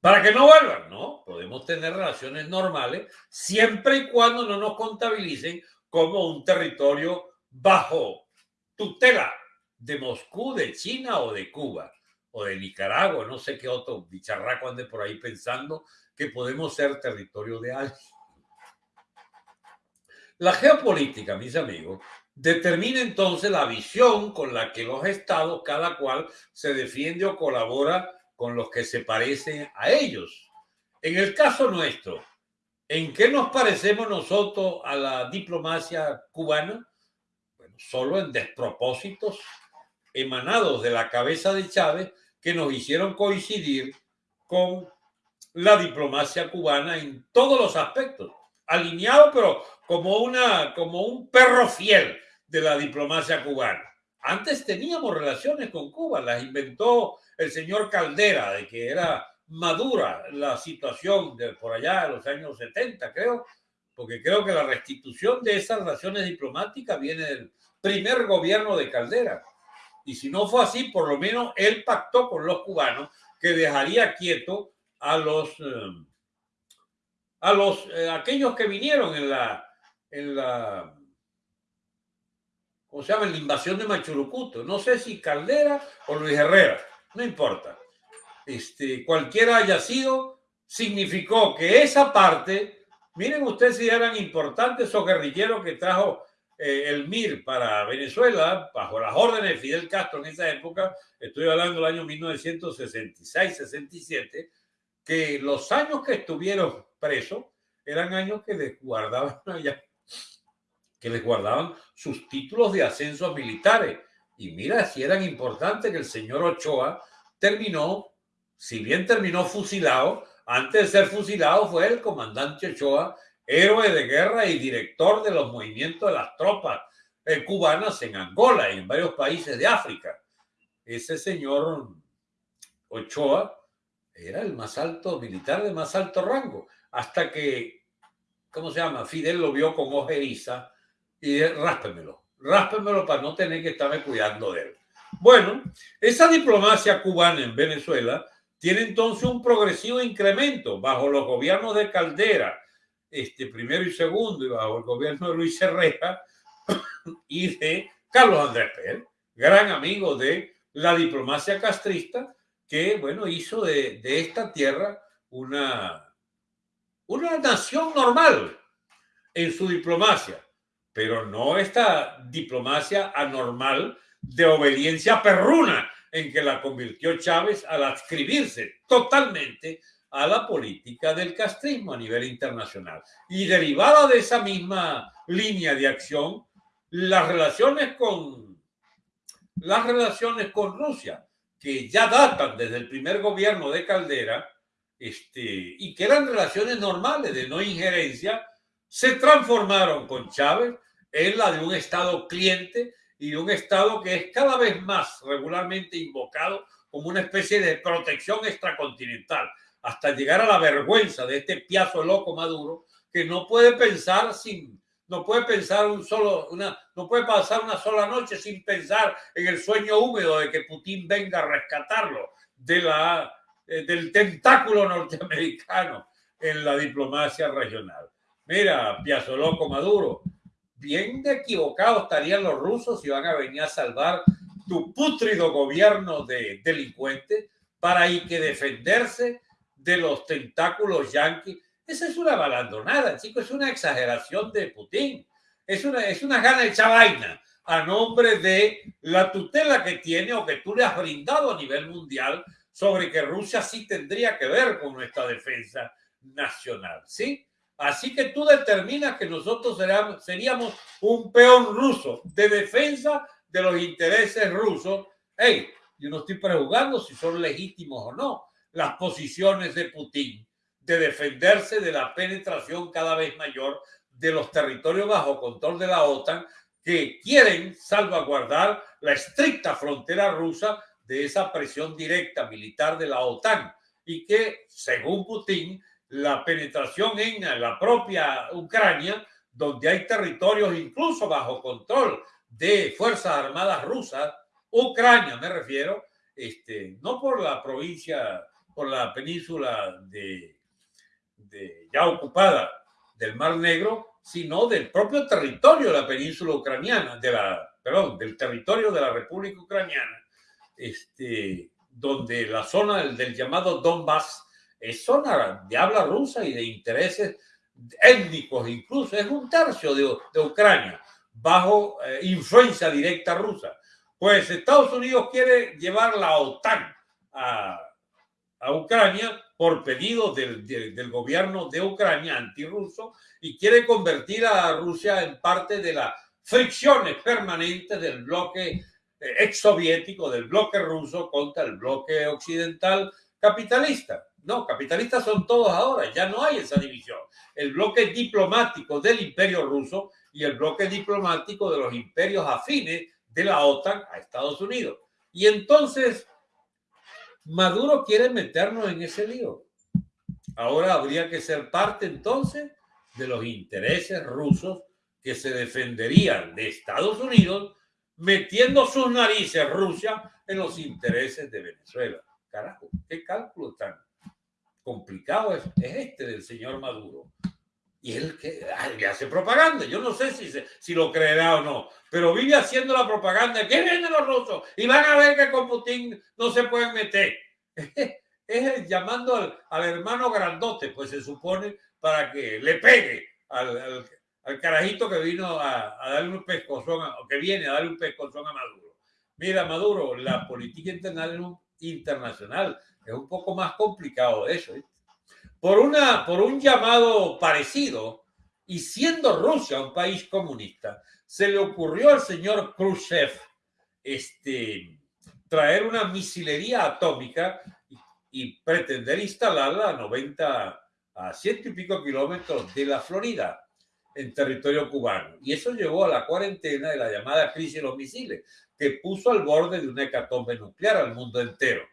Para que no vuelvan, ¿no? Podemos tener relaciones normales siempre y cuando no nos contabilicen como un territorio bajo tutela de Moscú, de China o de Cuba o de Nicaragua, no sé qué otro bicharraco ande por ahí pensando que podemos ser territorio de alguien. La geopolítica, mis amigos, determina entonces la visión con la que los estados, cada cual, se defiende o colabora con los que se parecen a ellos. En el caso nuestro, ¿en qué nos parecemos nosotros a la diplomacia cubana? Bueno, solo en despropósitos emanados de la cabeza de Chávez que nos hicieron coincidir con la diplomacia cubana en todos los aspectos, alineado pero como una como un perro fiel de la diplomacia cubana. Antes teníamos relaciones con Cuba, las inventó el señor Caldera, de que era madura la situación de por allá de los años 70, creo, porque creo que la restitución de esas relaciones diplomáticas viene del primer gobierno de Caldera. Y si no fue así, por lo menos él pactó con los cubanos que dejaría quieto a los eh, a los eh, aquellos que vinieron en la en la ¿cómo se llama? En la invasión de Machurucuto. No sé si Caldera o Luis Herrera no importa. Este, cualquiera haya sido, significó que esa parte, miren ustedes si eran importantes esos guerrilleros que trajo eh, el MIR para Venezuela, bajo las órdenes de Fidel Castro en esa época, estoy hablando del año 1966-67, que los años que estuvieron presos eran años que les guardaban que les guardaban sus títulos de ascensos militares y mira, si eran importantes que el señor Ochoa terminó, si bien terminó fusilado, antes de ser fusilado fue el comandante Ochoa, héroe de guerra y director de los movimientos de las tropas eh, cubanas en Angola y en varios países de África. Ese señor Ochoa era el más alto militar de más alto rango, hasta que, ¿cómo se llama? Fidel lo vio con ojeriza y ráspemelo ráspemelo para no tener que estarme cuidando de él. Bueno, esa diplomacia cubana en Venezuela tiene entonces un progresivo incremento bajo los gobiernos de Caldera, este primero y segundo, y bajo el gobierno de Luis Herrera y de Carlos Andrés Pérez, gran amigo de la diplomacia castrista, que, bueno, hizo de, de esta tierra una, una nación normal en su diplomacia pero no esta diplomacia anormal de obediencia perruna en que la convirtió Chávez al adscribirse totalmente a la política del castrismo a nivel internacional. Y derivada de esa misma línea de acción, las relaciones con las relaciones con Rusia, que ya datan desde el primer gobierno de Caldera, este, y que eran relaciones normales de no injerencia, se transformaron con Chávez en la de un Estado cliente y un Estado que es cada vez más regularmente invocado como una especie de protección extracontinental, hasta llegar a la vergüenza de este piazo loco Maduro que no puede pensar sin, no puede pensar un solo, no puede pasar una sola noche sin pensar en el sueño húmedo de que Putin venga a rescatarlo de la, eh, del tentáculo norteamericano en la diplomacia regional. Mira, Piazzo Loco Maduro, bien de equivocados estarían los rusos si van a venir a salvar tu putrido gobierno de delincuentes para ir que defenderse de los tentáculos yanquis. Esa es una balandonada, chicos, es una exageración de Putin. Es una, es una gana hecha vaina a nombre de la tutela que tiene o que tú le has brindado a nivel mundial sobre que Rusia sí tendría que ver con nuestra defensa nacional, ¿sí? Así que tú determinas que nosotros seríamos un peón ruso de defensa de los intereses rusos. Hey, yo no estoy prejuzgando si son legítimos o no las posiciones de Putin. de defenderse de la penetración cada vez mayor de los territorios bajo control de la OTAN que quieren salvaguardar la estricta frontera rusa de esa presión directa militar de la OTAN y que, según Putin, la penetración en la propia Ucrania, donde hay territorios incluso bajo control de Fuerzas Armadas rusas, Ucrania me refiero, este, no por la provincia, por la península de, ya ocupada del Mar Negro, sino del propio territorio de la península ucraniana, de la, perdón, del territorio de la República Ucraniana, este, donde la zona del, llamado Donbass es zona de habla rusa y de intereses étnicos, incluso es un tercio de, de Ucrania, bajo eh, influencia directa rusa. Pues Estados Unidos quiere llevar la OTAN a, a Ucrania por pedido del, del, gobierno de Ucrania antirruso y quiere convertir a Rusia en parte de las fricciones permanentes del bloque eh, exsoviético, del bloque ruso contra el bloque occidental capitalista. No, capitalistas son todos ahora, ya no hay esa división. El bloque diplomático del imperio ruso y el bloque diplomático de los imperios afines de la OTAN a Estados Unidos. Y entonces Maduro quiere meternos en ese lío. Ahora habría que ser parte entonces de los intereses rusos que se defenderían de Estados Unidos metiendo sus narices Rusia en los intereses de Venezuela. Carajo, qué cálculo tan complicado es, este del señor Maduro. Y él que hace propaganda. Yo no sé si, si lo creerá o no, pero vive haciendo la propaganda. ¿Qué vienen los rusos? Y van a ver que con Putin no se pueden meter. es llamando al, hermano grandote, pues se supone, para que le pegue al, carajito que vino a, darle un pescozón, o que viene a darle un pescozón a Maduro. Mira, Maduro, la política internacional, internacional es un poco más complicado eso. por, una, por un llamado parecido, y siendo Rusia un país comunista, se le ocurrió al señor Khrushchev este, traer una misilería atómica y, pretender instalarla a 90, a ciento y pico kilómetros de la Florida, en territorio cubano. Y eso llevó a la cuarentena de la llamada crisis de los misiles, que puso al borde de una hecatombe nuclear al mundo entero.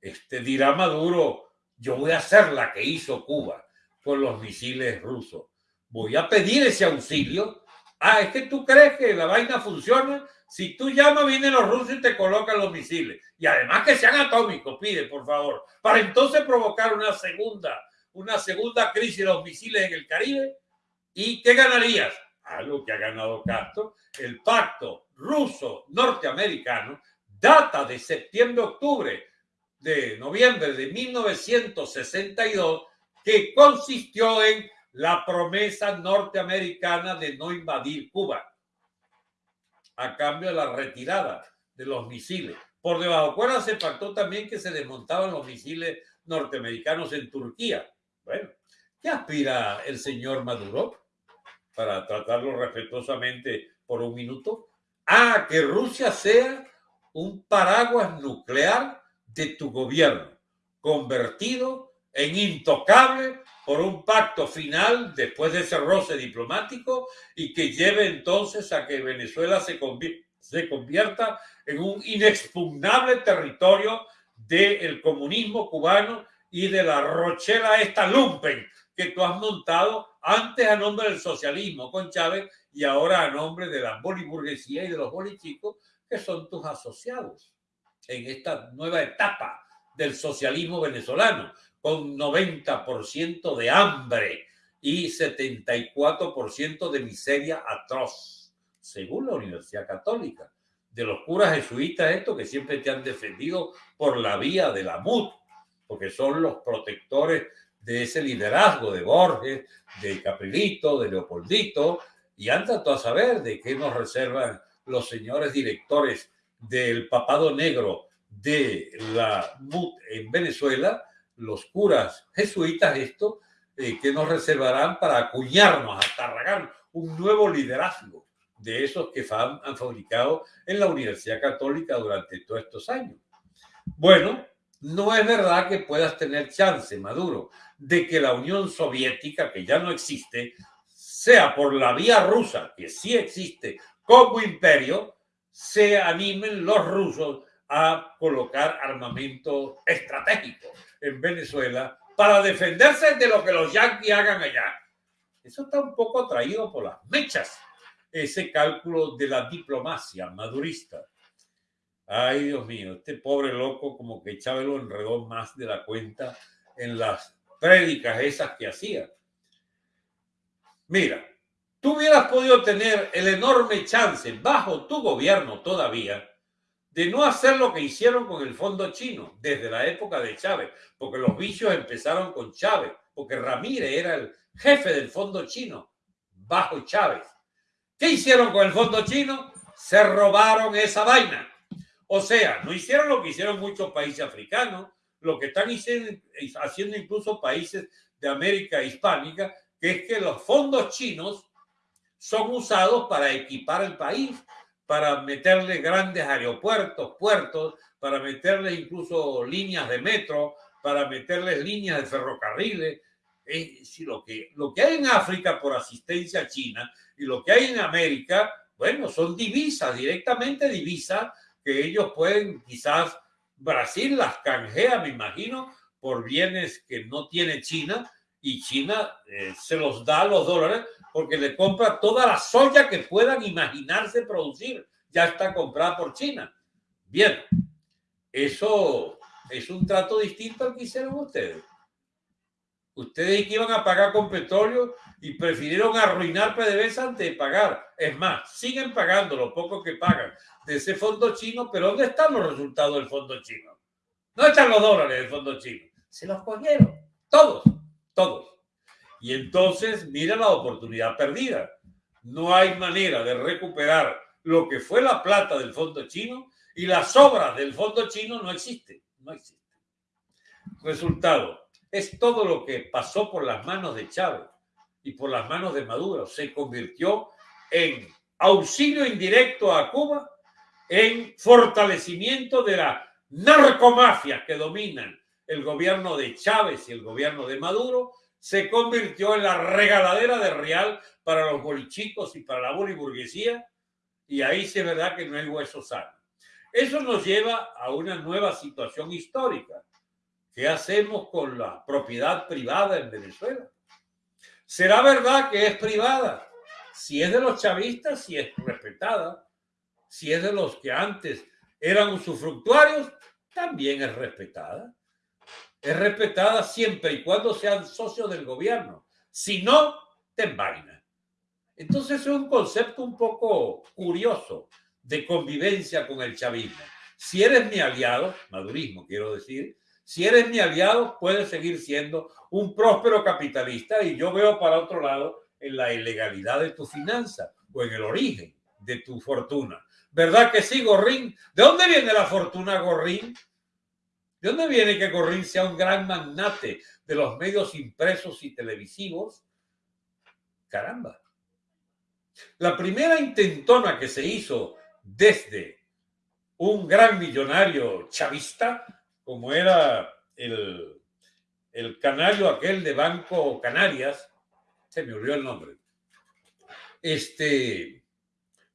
Este dirá Maduro, yo voy a hacer la que hizo Cuba con los misiles rusos. Voy a pedir ese auxilio. Ah, es que tú crees que la vaina funciona. Si tú llamas, vienen los rusos y te colocan los misiles. Y además que sean atómicos, pide, por favor. Para entonces provocar una segunda, una segunda crisis de los misiles en el Caribe. ¿Y qué ganarías? Algo que ha ganado Castro. El pacto ruso-norteamericano data de septiembre-octubre de noviembre de 1962 que consistió en la promesa norteamericana de no invadir Cuba a cambio de la retirada de los misiles. Por debajo cuerda se pactó también que se desmontaban los misiles norteamericanos en Turquía. Bueno, ¿qué aspira el señor Maduro? Para tratarlo respetuosamente por un minuto. A que Rusia sea un paraguas nuclear de tu gobierno, convertido en intocable por un pacto final después de ese roce diplomático y que lleve entonces a que Venezuela se, se convierta en un inexpugnable territorio del comunismo cubano y de la rochela esta lumpen que tú has montado antes a nombre del socialismo con Chávez y ahora a nombre de la boliburguesía y de los bolichicos que son tus asociados en esta nueva etapa del socialismo venezolano, con 90% de hambre y 74% de miseria atroz, según la Universidad Católica. De los curas jesuitas, estos que siempre te han defendido por la vía de la MUT, porque son los protectores de ese liderazgo de Borges, de Caprilito, de Leopoldito, y han tratado a saber de qué nos reservan los señores directores del papado negro de la MUT en Venezuela, los curas jesuitas, esto, eh, que nos reservarán para acuñarnos, atarragar un nuevo liderazgo de esos que han fabricado en la Universidad Católica durante todos estos años. Bueno, no es verdad que puedas tener chance, Maduro, de que la Unión Soviética, que ya no existe, sea por la vía rusa, que sí existe como imperio, se animen los rusos a colocar armamento estratégico en Venezuela para defenderse de lo que los yanquis hagan allá. Eso está un poco atraído por las mechas, ese cálculo de la diplomacia madurista. Ay, Dios mío, este pobre loco como que Chávez lo enredó más de la cuenta en las prédicas esas que hacía. Mira, tú hubieras podido tener el enorme chance bajo tu gobierno todavía de no hacer lo que hicieron con el fondo chino desde la época de Chávez, porque los vicios empezaron con Chávez, porque Ramírez era el jefe del fondo chino bajo Chávez. ¿Qué hicieron con el fondo chino? Se robaron esa vaina. O sea, no hicieron lo que hicieron muchos países africanos, lo que están haciendo incluso países de América hispánica, que es que los fondos chinos son usados para equipar el país, para meterle grandes aeropuertos, puertos, para meterle incluso líneas de metro, para meterles líneas de ferrocarriles. Es lo que, lo que hay en África por asistencia china y lo que hay en América, bueno, son divisas, directamente divisas que ellos pueden quizás Brasil las canjea, me imagino, por bienes que no tiene China y China eh, se los da los dólares porque le compra toda la soya que puedan imaginarse producir. Ya está comprada por China. Bien, eso es un trato distinto al que hicieron ustedes. Ustedes que iban a pagar con petróleo y prefirieron arruinar PDVSA antes de pagar. Es más, siguen pagando lo poco que pagan de ese fondo chino, pero ¿dónde están los resultados del fondo chino? No están los dólares del fondo chino. Se los cogieron. Todos, todos. Y entonces, mira la oportunidad perdida. No hay manera de recuperar lo que fue la plata del fondo chino y las obras del fondo chino no existen. No existe. Resultado, es todo lo que pasó por las manos de Chávez y por las manos de Maduro. Se convirtió en auxilio indirecto a Cuba, en fortalecimiento de la narcomafia que dominan el gobierno de Chávez y el gobierno de Maduro, se convirtió en la regaladera de real para los bolichicos y para la boliburguesía, y ahí sí es verdad que no hay hueso sano. Eso nos lleva a una nueva situación histórica. ¿Qué hacemos con la propiedad privada en Venezuela? ¿Será verdad que es privada? Si es de los chavistas, si es respetada. Si es de los que antes eran usufructuarios, también es respetada. Es respetada siempre y cuando sean socios del gobierno. Si no, te envaina. Entonces es un concepto un poco curioso de convivencia con el chavismo. Si eres mi aliado, madurismo quiero decir, si eres mi aliado, puedes seguir siendo un próspero capitalista y yo veo para otro lado en la ilegalidad de tu finanza o en el origen de tu fortuna. ¿Verdad que sí, Gorrín? ¿De dónde viene la fortuna Gorrín? ¿De dónde viene que Gorrín sea un gran magnate de los medios impresos y televisivos? Caramba. La primera intentona que se hizo desde un gran millonario chavista como era el, el canario aquel de Banco Canarias, se me olvidó el nombre. Este,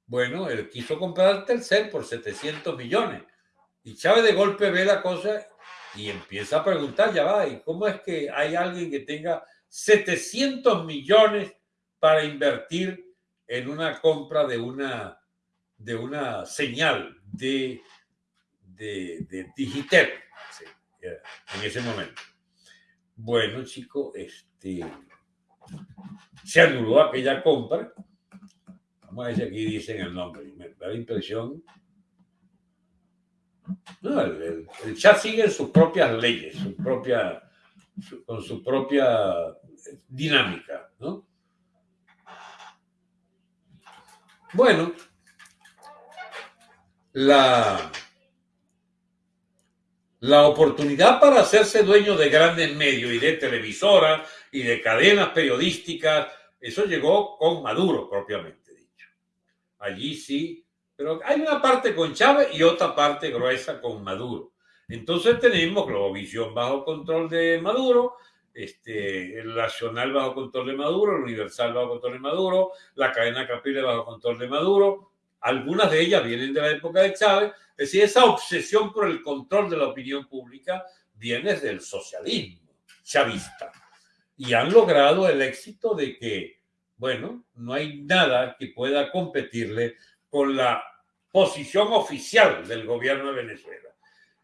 bueno, él quiso comprar Telcel por 700 millones. Y Chávez de golpe ve la cosa y empieza a preguntar, ya va, ¿y cómo es que hay alguien que tenga 700 millones para invertir en una compra de una, de una señal de, de, de Digitel? en ese momento. Bueno, chico, este, se anuló aquella compra. Vamos a ver si aquí dicen el nombre. Me da la impresión. No, el, chat sigue sus propias leyes, su propia, con su propia dinámica, ¿no? Bueno, la, la oportunidad para hacerse dueño de grandes medios y de televisoras y de cadenas periodísticas, eso llegó con Maduro propiamente dicho. Allí sí, pero hay una parte con Chávez y otra parte gruesa con Maduro. Entonces tenemos Globovisión bajo control de Maduro, este, el Nacional bajo control de Maduro, el Universal bajo control de Maduro, la cadena Capriles bajo control de Maduro. Algunas de ellas vienen de la época de Chávez. Es decir, esa obsesión por el control de la opinión pública viene del socialismo chavista. Y han logrado el éxito de que, bueno, no hay nada que pueda competirle con la posición oficial del gobierno de Venezuela.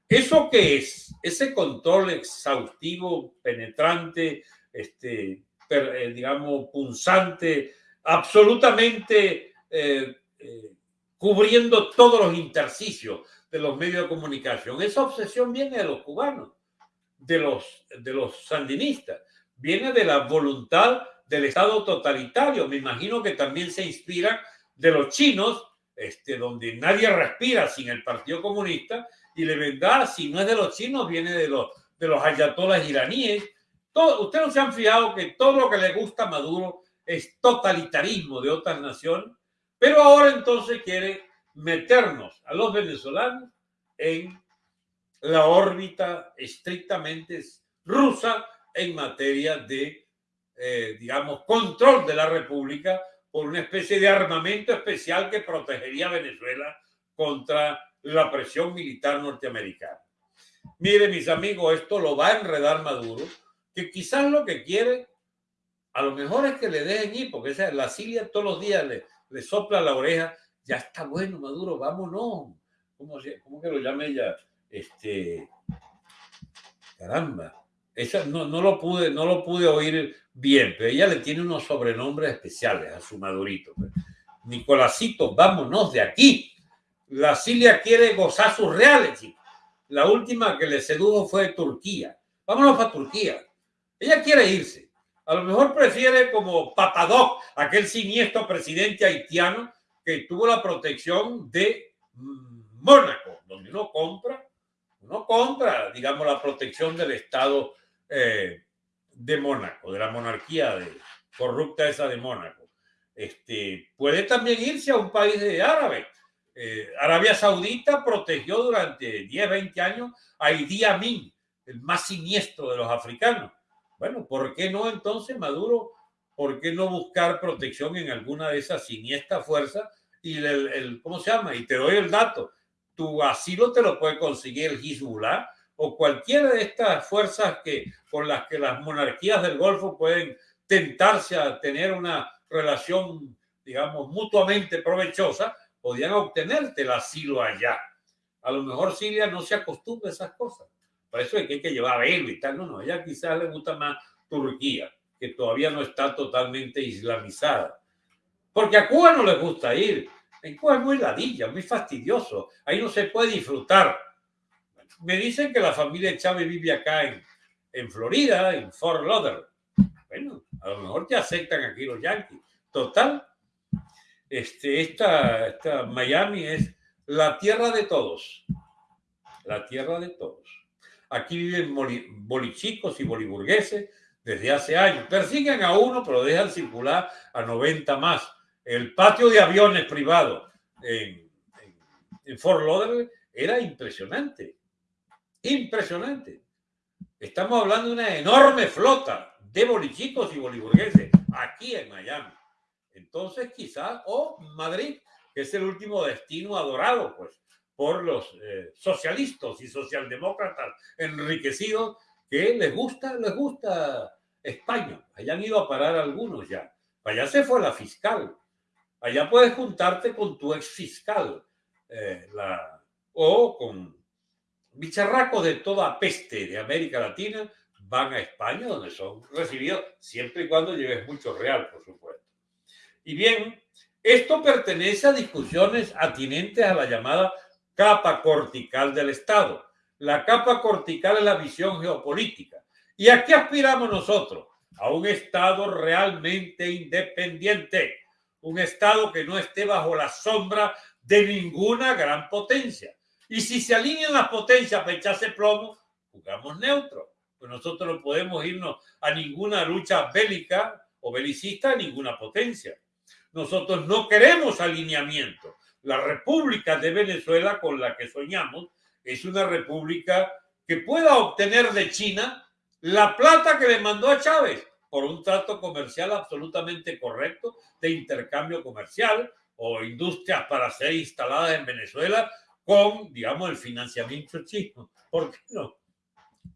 ¿Eso qué es? Ese control exhaustivo, penetrante, este, eh, digamos, punzante, absolutamente eh, eh, cubriendo todos los intersticios de los medios de comunicación. Esa obsesión viene de los cubanos, de los, de los sandinistas, viene de la voluntad del Estado totalitario. Me imagino que también se inspira de los chinos, este, donde nadie respira sin el Partido Comunista y le vendrá, si no es de los chinos, viene de los, de los ayatolas iraníes. Todo, ustedes no se han fijado que todo lo que le gusta a Maduro es totalitarismo de otras naciones, pero ahora entonces quiere meternos a los venezolanos en la órbita estrictamente rusa en materia de, eh, digamos, control de la República por una especie de armamento especial que protegería a Venezuela contra la presión militar norteamericana. Mire, mis amigos, esto lo va a enredar Maduro, que quizás lo que quiere, a lo mejor es que le dejen ir, porque esa, la Siria todos los días le, le sopla la oreja, ya está bueno, Maduro, vámonos. ¿Cómo, cómo que lo llame ella? Este, caramba, esa no, no, lo pude, no lo pude oír bien, pero ella le tiene unos sobrenombres especiales a su Madurito. Nicolásito, vámonos de aquí. La Siria quiere gozar sus reales, La última que le sedujo fue Turquía. Vámonos para Turquía. Ella quiere irse. A lo mejor prefiere como Papadoc, aquel siniestro presidente haitiano que tuvo la protección de Mónaco, donde uno compra, uno compra, digamos, la protección del Estado eh, de Mónaco, de la monarquía corrupta esa de Mónaco. Este, puede también irse a un país de árabe eh, Arabia Saudita protegió durante 10, 20 años a Idi Amin, el más siniestro de los africanos. Bueno, ¿por qué no entonces Maduro? ¿Por qué no buscar protección en alguna de esas siniestras fuerzas? Y el, ¿cómo se llama? Y te doy el dato. Tu asilo te lo puede conseguir el Hezbollah o cualquiera de estas fuerzas que, con las que las monarquías del Golfo pueden tentarse a tener una relación, digamos, mutuamente provechosa, podían obtenerte el asilo allá. A lo mejor Siria no se acostumbra a esas cosas. Por eso es que hay que llevar a él y tal. No, no, ella quizás le gusta más Turquía, que todavía no está totalmente islamizada. Porque a Cuba no le gusta ir. En Cuba es muy ladilla, muy fastidioso. Ahí no se puede disfrutar. Me dicen que la familia Chávez vive acá en, en Florida, en Fort Lauderdale. Bueno, a lo mejor te aceptan aquí los yanquis. Total, este, esta, esta Miami es la tierra de todos. La tierra de todos. Aquí viven bolichicos y boliburgueses desde hace años. Persiguen a uno, pero dejan circular a 90 más. El patio de aviones privado en, en, Fort Lauderdale era impresionante. Impresionante. Estamos hablando de una enorme flota de bolichicos y boliburgueses aquí en Miami. Entonces, quizás, o Madrid, que es el último destino adorado, pues, por los eh, socialistas y socialdemócratas enriquecidos que les gusta, les gusta España. Allá han ido a parar algunos ya. Allá se fue la fiscal. Allá puedes juntarte con tu ex fiscal eh, o con bicharracos de toda peste de América Latina van a España, donde son recibidos siempre y cuando lleves mucho real, por supuesto. Y bien, esto pertenece a discusiones atinentes a la llamada capa cortical del Estado. La capa cortical es la visión geopolítica. ¿Y a qué aspiramos nosotros? A un Estado realmente independiente, un Estado que no esté bajo la sombra de ninguna gran potencia. Y si se alinean las potencias para echarse plomo, jugamos neutro. Pues nosotros no podemos irnos a ninguna lucha bélica o belicista a ninguna potencia. Nosotros no queremos alineamiento. La República de Venezuela con la que soñamos es una república que pueda obtener de China la plata que le mandó a Chávez por un trato comercial absolutamente correcto de intercambio comercial o industrias para ser instaladas en Venezuela con, digamos, el financiamiento chino. ¿Por qué no?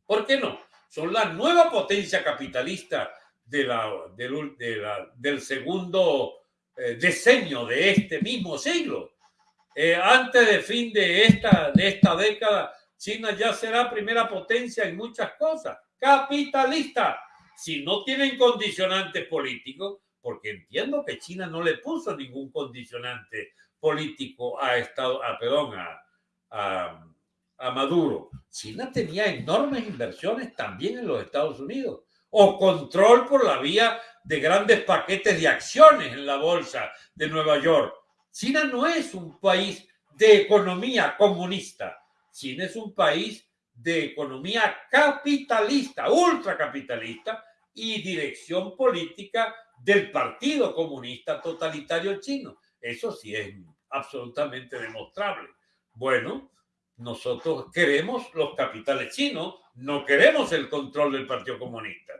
¿Por qué no? Son la nueva potencia capitalista de la, del segundo eh, decenio de este mismo siglo. Eh, antes del fin de esta, de esta década, China ya será primera potencia en muchas cosas. Capitalista. Si no tienen condicionantes políticos, porque entiendo que China no le puso ningún condicionante político a Estado, a, perdón, a Maduro. China tenía enormes inversiones también en los Estados Unidos o control por la vía de grandes paquetes de acciones en la bolsa de Nueva York. China no es un país de economía comunista. China es un país de economía capitalista, ultracapitalista y dirección política del Partido Comunista Totalitario Chino. Eso sí es absolutamente demostrable. Bueno, nosotros queremos los capitales chinos, no queremos el control del Partido Comunista.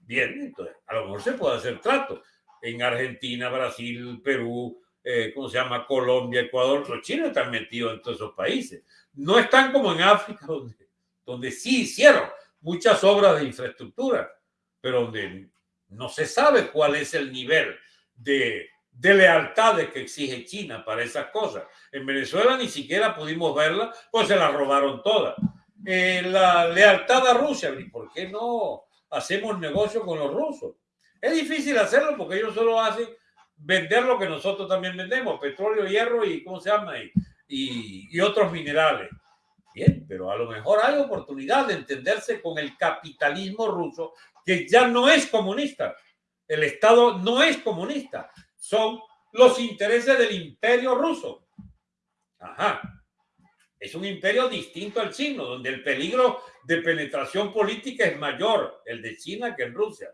Bien, entonces a lo mejor se puede hacer trato. En Argentina, Brasil, Perú, eh, ¿cómo se llama? Colombia, Ecuador, los chinos están metidos en todos esos países. No están como en África, donde, donde sí hicieron muchas obras de infraestructura, pero donde no se sabe cuál es el nivel de de lealtades que exige China para esas cosas. En Venezuela ni siquiera pudimos verla, pues se la robaron todas. Eh, la lealtad a Rusia, ¿y por qué no hacemos negocio con los rusos? Es difícil hacerlo porque ellos solo hacen vender lo que nosotros también vendemos, petróleo, hierro y, ¿cómo se llama? Y, y, y otros minerales. Bien, pero a lo mejor hay oportunidad de entenderse con el capitalismo ruso, que ya no es comunista. El Estado no es comunista son los intereses del imperio ruso. Ajá. Es un imperio distinto al chino, donde el peligro de penetración política es mayor, el de China, que en Rusia.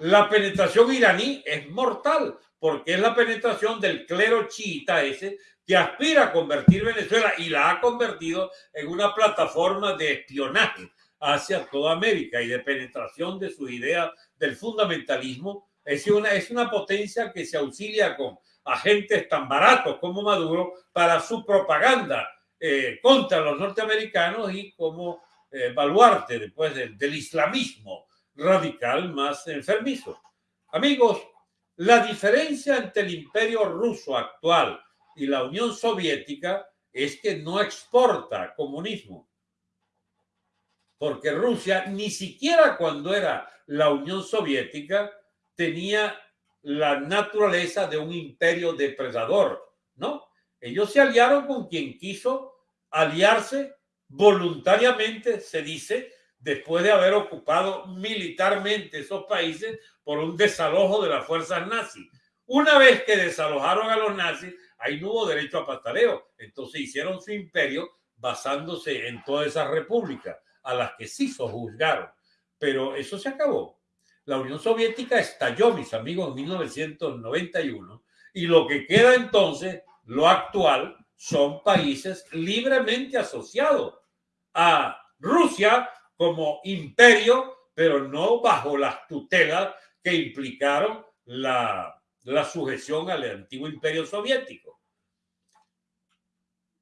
La penetración iraní es mortal, porque es la penetración del clero chiita ese que aspira a convertir Venezuela y la ha convertido en una plataforma de espionaje hacia toda América y de penetración de su idea del fundamentalismo es una, es una potencia que se auxilia con agentes tan baratos como Maduro para su propaganda eh, contra los norteamericanos y como eh, baluarte después del, del islamismo radical más enfermizo. Amigos, la diferencia entre el imperio ruso actual y la Unión Soviética es que no exporta comunismo. Porque Rusia, ni siquiera cuando era la Unión Soviética, tenía la naturaleza de un imperio depredador, ¿no? Ellos se aliaron con quien quiso aliarse voluntariamente, se dice, después de haber ocupado militarmente esos países por un desalojo de las fuerzas nazis. Una vez que desalojaron a los nazis, ahí no hubo derecho a pastoreo. Entonces hicieron su imperio basándose en todas esas repúblicas a las que sí sojuzgaron. Pero eso se acabó la Unión Soviética estalló, mis amigos, en 1991 y lo que queda entonces, lo actual, son países libremente asociados a Rusia como imperio, pero no bajo las tutelas que implicaron la, sujeción al antiguo imperio soviético.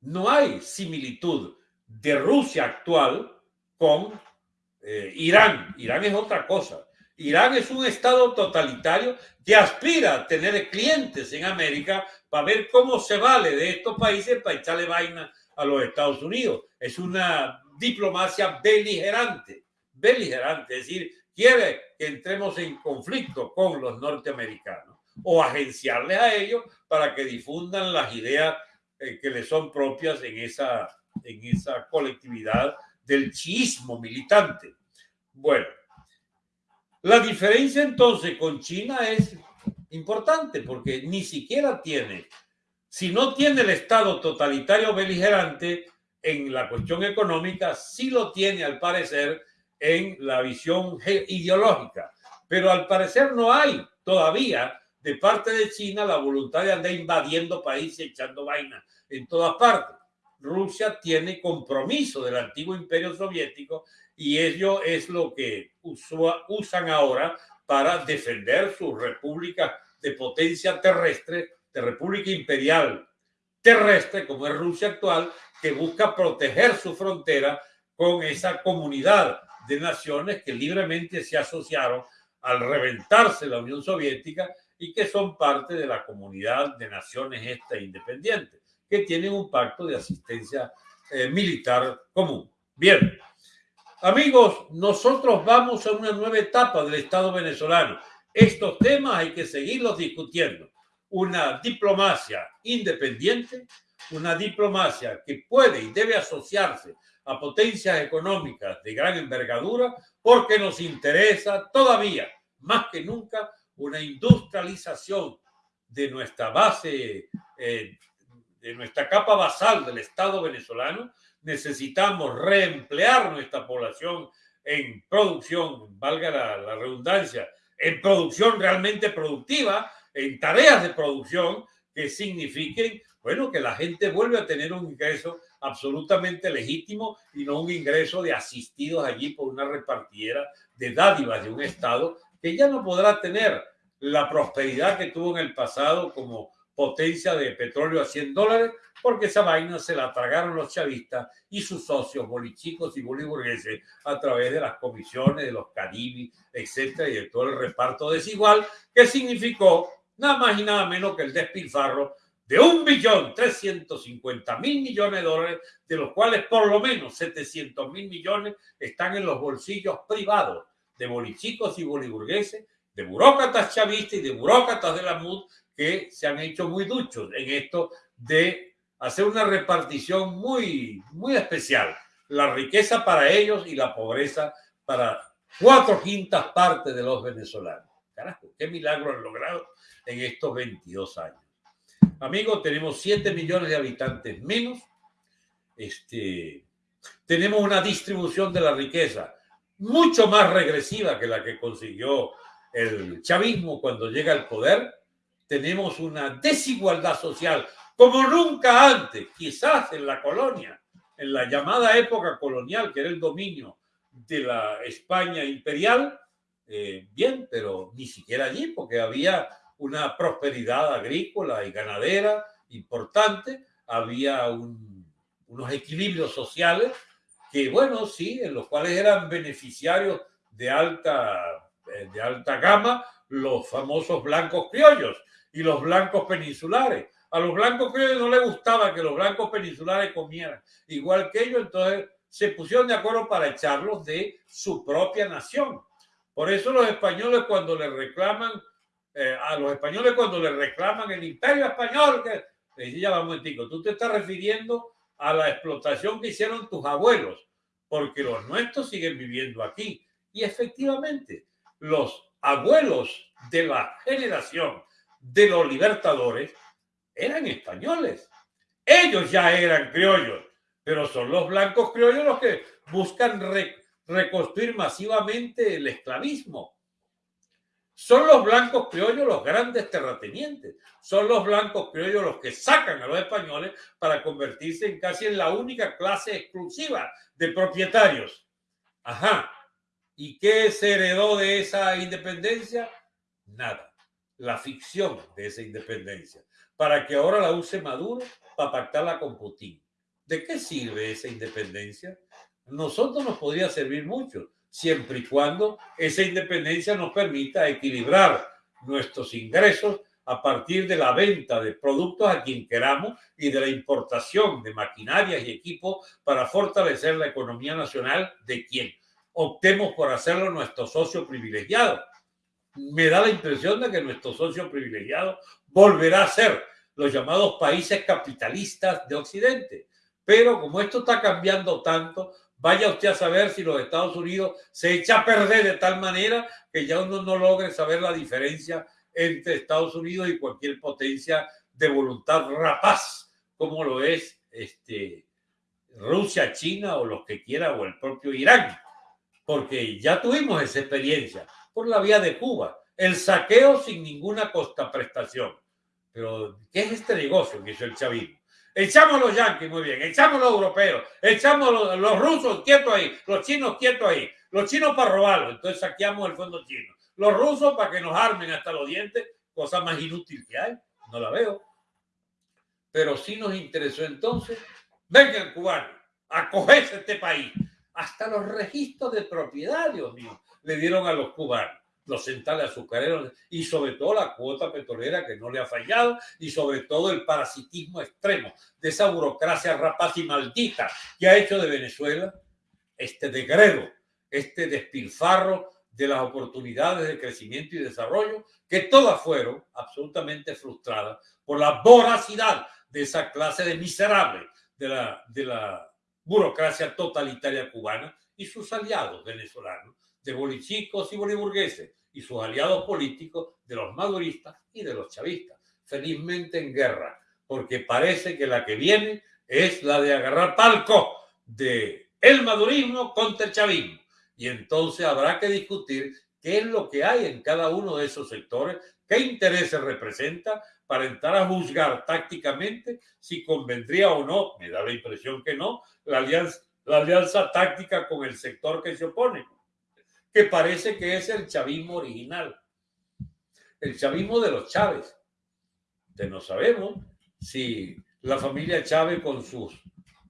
No hay similitud de Rusia actual con eh, Irán. Irán es otra cosa. Irán es un estado totalitario que aspira a tener clientes en América para ver cómo se vale de estos países para echarle vaina a los Estados Unidos. Es una diplomacia beligerante, beligerante, es decir, quiere que entremos en conflicto con los norteamericanos o agenciarles a ellos para que difundan las ideas eh, que les son propias en esa, en esa colectividad del chiismo militante. Bueno, la diferencia entonces con China es importante porque ni siquiera tiene, si no tiene el Estado totalitario beligerante en la cuestión económica, sí lo tiene al parecer en la visión ideológica. Pero al parecer no hay todavía de parte de China la voluntad de andar invadiendo países, echando vaina en todas partes. Rusia tiene compromiso del antiguo imperio soviético y ello es lo que usan ahora para defender su república de potencia terrestre, de república imperial terrestre, como es Rusia actual, que busca proteger su frontera con esa comunidad de naciones que libremente se asociaron al reventarse la Unión Soviética y que son parte de la comunidad de naciones esta independientes, que tienen un pacto de asistencia eh, militar común. Bien, amigos, nosotros vamos a una nueva etapa del Estado venezolano. Estos temas hay que seguirlos discutiendo. Una diplomacia independiente, una diplomacia que puede y debe asociarse a potencias económicas de gran envergadura porque nos interesa todavía, más que nunca, una industrialización de nuestra base, eh, de nuestra capa basal del Estado venezolano. Necesitamos reemplear nuestra población en producción, valga la, la redundancia, en producción realmente productiva, en tareas de producción que signifiquen, bueno, que la gente vuelve a tener un ingreso absolutamente legítimo y no un ingreso de asistidos allí por una repartidera de dádivas de un Estado que ya no podrá tener la prosperidad que tuvo en el pasado como potencia de petróleo a 100 dólares, porque esa vaina se la tragaron los chavistas y sus socios bolichicos y boliburgueses a través de las comisiones, de los caribis, etcétera, y de todo el reparto desigual, que significó nada más y nada menos que el despilfarro de un billón trescientos cincuenta mil millones de dólares, de los cuales por lo menos setecientos mil millones están en los bolsillos privados de bolichicos y boliburgueses, de burócratas chavistas y de burócratas de la MUD que se han hecho muy duchos en esto de hacer una repartición muy, muy especial. La riqueza para ellos y la pobreza para cuatro quintas partes de los venezolanos. Carajo, qué milagro han logrado en estos 22 años. Amigos, tenemos 7 millones de habitantes menos. Este, tenemos una distribución de la riqueza mucho más regresiva que la que consiguió el chavismo cuando llega al poder. Tenemos una desigualdad social como nunca antes, quizás en la colonia, en la llamada época colonial, que era el dominio de la España imperial. Eh, bien, pero ni siquiera allí, porque había una prosperidad agrícola y ganadera importante, había unos equilibrios sociales que, bueno, sí, en los cuales eran beneficiarios de alta, eh, de alta gama los famosos blancos criollos y los blancos peninsulares. A los blancos criollos no les gustaba que los blancos peninsulares comieran igual que ellos, entonces se pusieron de acuerdo para echarlos de su propia nación. Por eso los españoles cuando le reclaman eh, a los españoles cuando le reclaman el imperio español, que le ya va un tú te estás refiriendo a la explotación que hicieron tus abuelos, porque los nuestros siguen viviendo aquí. Y efectivamente, los abuelos de la generación de los libertadores eran españoles. Ellos ya eran criollos, pero son los blancos criollos los que buscan reconstruir masivamente el esclavismo son los blancos criollos los grandes terratenientes. Son los blancos criollos los que sacan a los españoles para convertirse en casi en la única clase exclusiva de propietarios. Ajá. ¿Y qué se heredó de esa independencia? Nada. La ficción de esa independencia. Para que ahora la use Maduro para pactarla con Putin. ¿De qué sirve esa independencia? Nosotros nos podría servir mucho siempre y cuando esa independencia nos permita equilibrar nuestros ingresos a partir de la venta de productos a quien queramos y de la importación de maquinarias y equipos para fortalecer la economía nacional de quien optemos por hacerlo nuestro socio privilegiado. Me da la impresión de que nuestro socio privilegiado volverá a ser los llamados países capitalistas de Occidente. Pero como esto está cambiando tanto, Vaya usted a saber si los Estados Unidos se echa a perder de tal manera que ya uno no logre saber la diferencia entre Estados Unidos y cualquier potencia de voluntad rapaz, como lo es este, Rusia, China o los que quiera, o el propio Irán. Porque ya tuvimos esa experiencia por la vía de Cuba, el saqueo sin ninguna costa prestación. Pero, ¿qué es este negocio que hizo el chavismo? Echamos los yanquis, muy bien. Echamos los europeos. Echamos los rusos quietos ahí. Los chinos quietos ahí. Los chinos para robarlo. Entonces saqueamos el fondo chino. Los rusos para que nos armen hasta los dientes. Cosa más inútil que hay. No la veo. Pero sí nos interesó entonces. Vengan, cubanos, acogerse a este país. Hasta los registros de propiedad, Dios mío, le dieron a los cubanos los centrales azucareros y sobre todo la cuota petrolera que no le ha fallado y sobre todo el parasitismo extremo de esa burocracia rapaz y maldita que ha hecho de Venezuela este degredo, este despilfarro de las oportunidades de crecimiento y desarrollo que todas fueron absolutamente frustradas por la voracidad de esa clase de miserables de la, de la burocracia totalitaria cubana y sus aliados venezolanos, de bolichicos y boliburgueses, y sus aliados políticos de los maduristas y de los chavistas, felizmente en guerra, porque parece que la que viene es la de agarrar palco de el madurismo contra el chavismo. Y entonces habrá que discutir qué es lo que hay en cada uno de esos sectores, qué intereses representa para entrar a juzgar tácticamente si convendría o no, me da la impresión que no, la alianza, la alianza táctica con el sector que se opone que parece que es el chavismo original, el chavismo de los Chávez. De no sabemos si la familia Chávez con sus,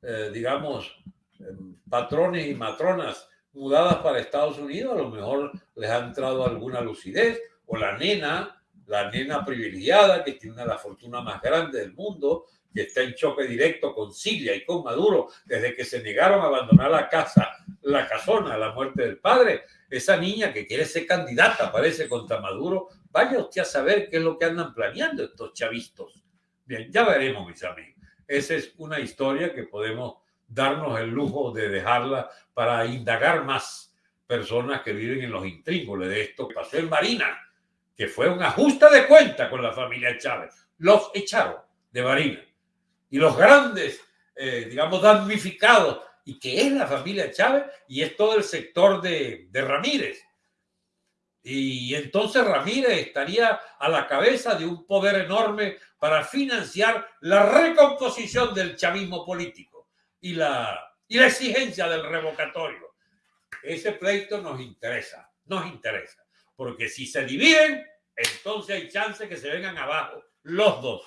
eh, digamos, em, patrones y matronas mudadas para Estados Unidos, a lo mejor les ha entrado alguna lucidez, o la nena, la nena privilegiada que tiene la fortuna más grande del mundo, que está en choque directo con Siria y con Maduro desde que se negaron a abandonar la casa, la casona, la muerte del padre, esa niña que quiere ser candidata, parece, contra Maduro, vaya usted a saber qué es lo que andan planeando estos chavistos. Bien, ya veremos, mis amigos. Esa es una historia que podemos darnos el lujo de dejarla para indagar más personas que viven en los intrígoles de esto pasó en Marina, que fue un ajuste de cuenta con la familia Chávez. Los echaron de Marina. Y los grandes, eh, digamos, damnificados y que es la familia Chávez y es todo el sector de, de Ramírez. Y entonces Ramírez estaría a la cabeza de un poder enorme para financiar la recomposición del chavismo político y la, y la exigencia del revocatorio. Ese pleito nos interesa, nos interesa, porque si se dividen, entonces hay chance que se vengan abajo los dos.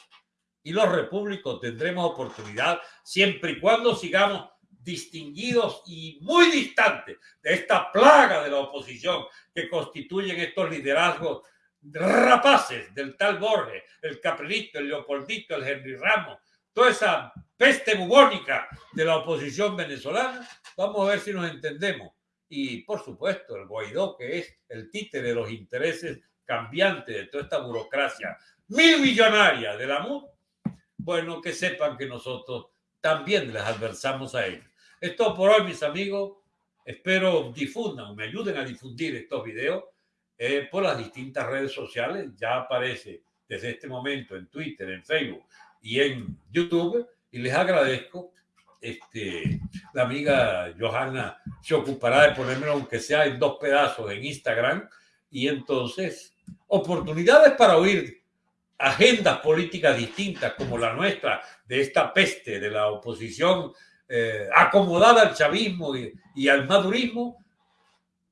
Y los repúblicos tendremos oportunidad siempre y cuando sigamos distinguidos y muy distantes de esta plaga de la oposición que constituyen estos liderazgos rapaces del tal Borges, el Caprilito, el Leopoldito, el Henry Ramos, toda esa peste bubónica de la oposición venezolana, vamos a ver si nos entendemos. Y por supuesto, el Guaidó, que es el títere de los intereses cambiantes de toda esta burocracia mil millonaria de la MUD, bueno, que sepan que nosotros también les adversamos a ellos. Esto por hoy, mis amigos. Espero difundan, me ayuden a difundir estos videos eh, por las distintas redes sociales. Ya aparece desde este momento en Twitter, en Facebook y en YouTube. Y les agradezco. Este, la amiga Johanna se ocupará de ponérmelo, aunque sea en dos pedazos, en Instagram. Y entonces, oportunidades para oír agendas políticas distintas como la nuestra, de esta peste de la oposición eh, acomodada al chavismo y, al madurismo,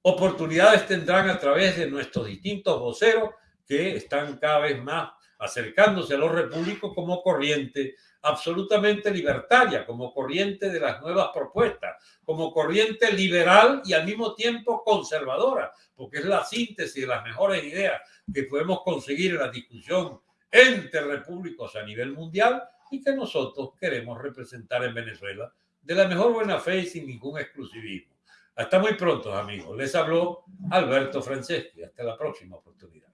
oportunidades tendrán a través de nuestros distintos voceros que están cada vez más acercándose a los repúblicos como corriente absolutamente libertaria, como corriente de las nuevas propuestas, como corriente liberal y al mismo tiempo conservadora, porque es la síntesis de las mejores ideas que podemos conseguir en la discusión entre repúblicos a nivel mundial y que nosotros queremos representar en Venezuela de la mejor buena fe y sin ningún exclusivismo. Hasta muy pronto, amigos. Les habló Alberto Franceschi. Hasta la próxima oportunidad.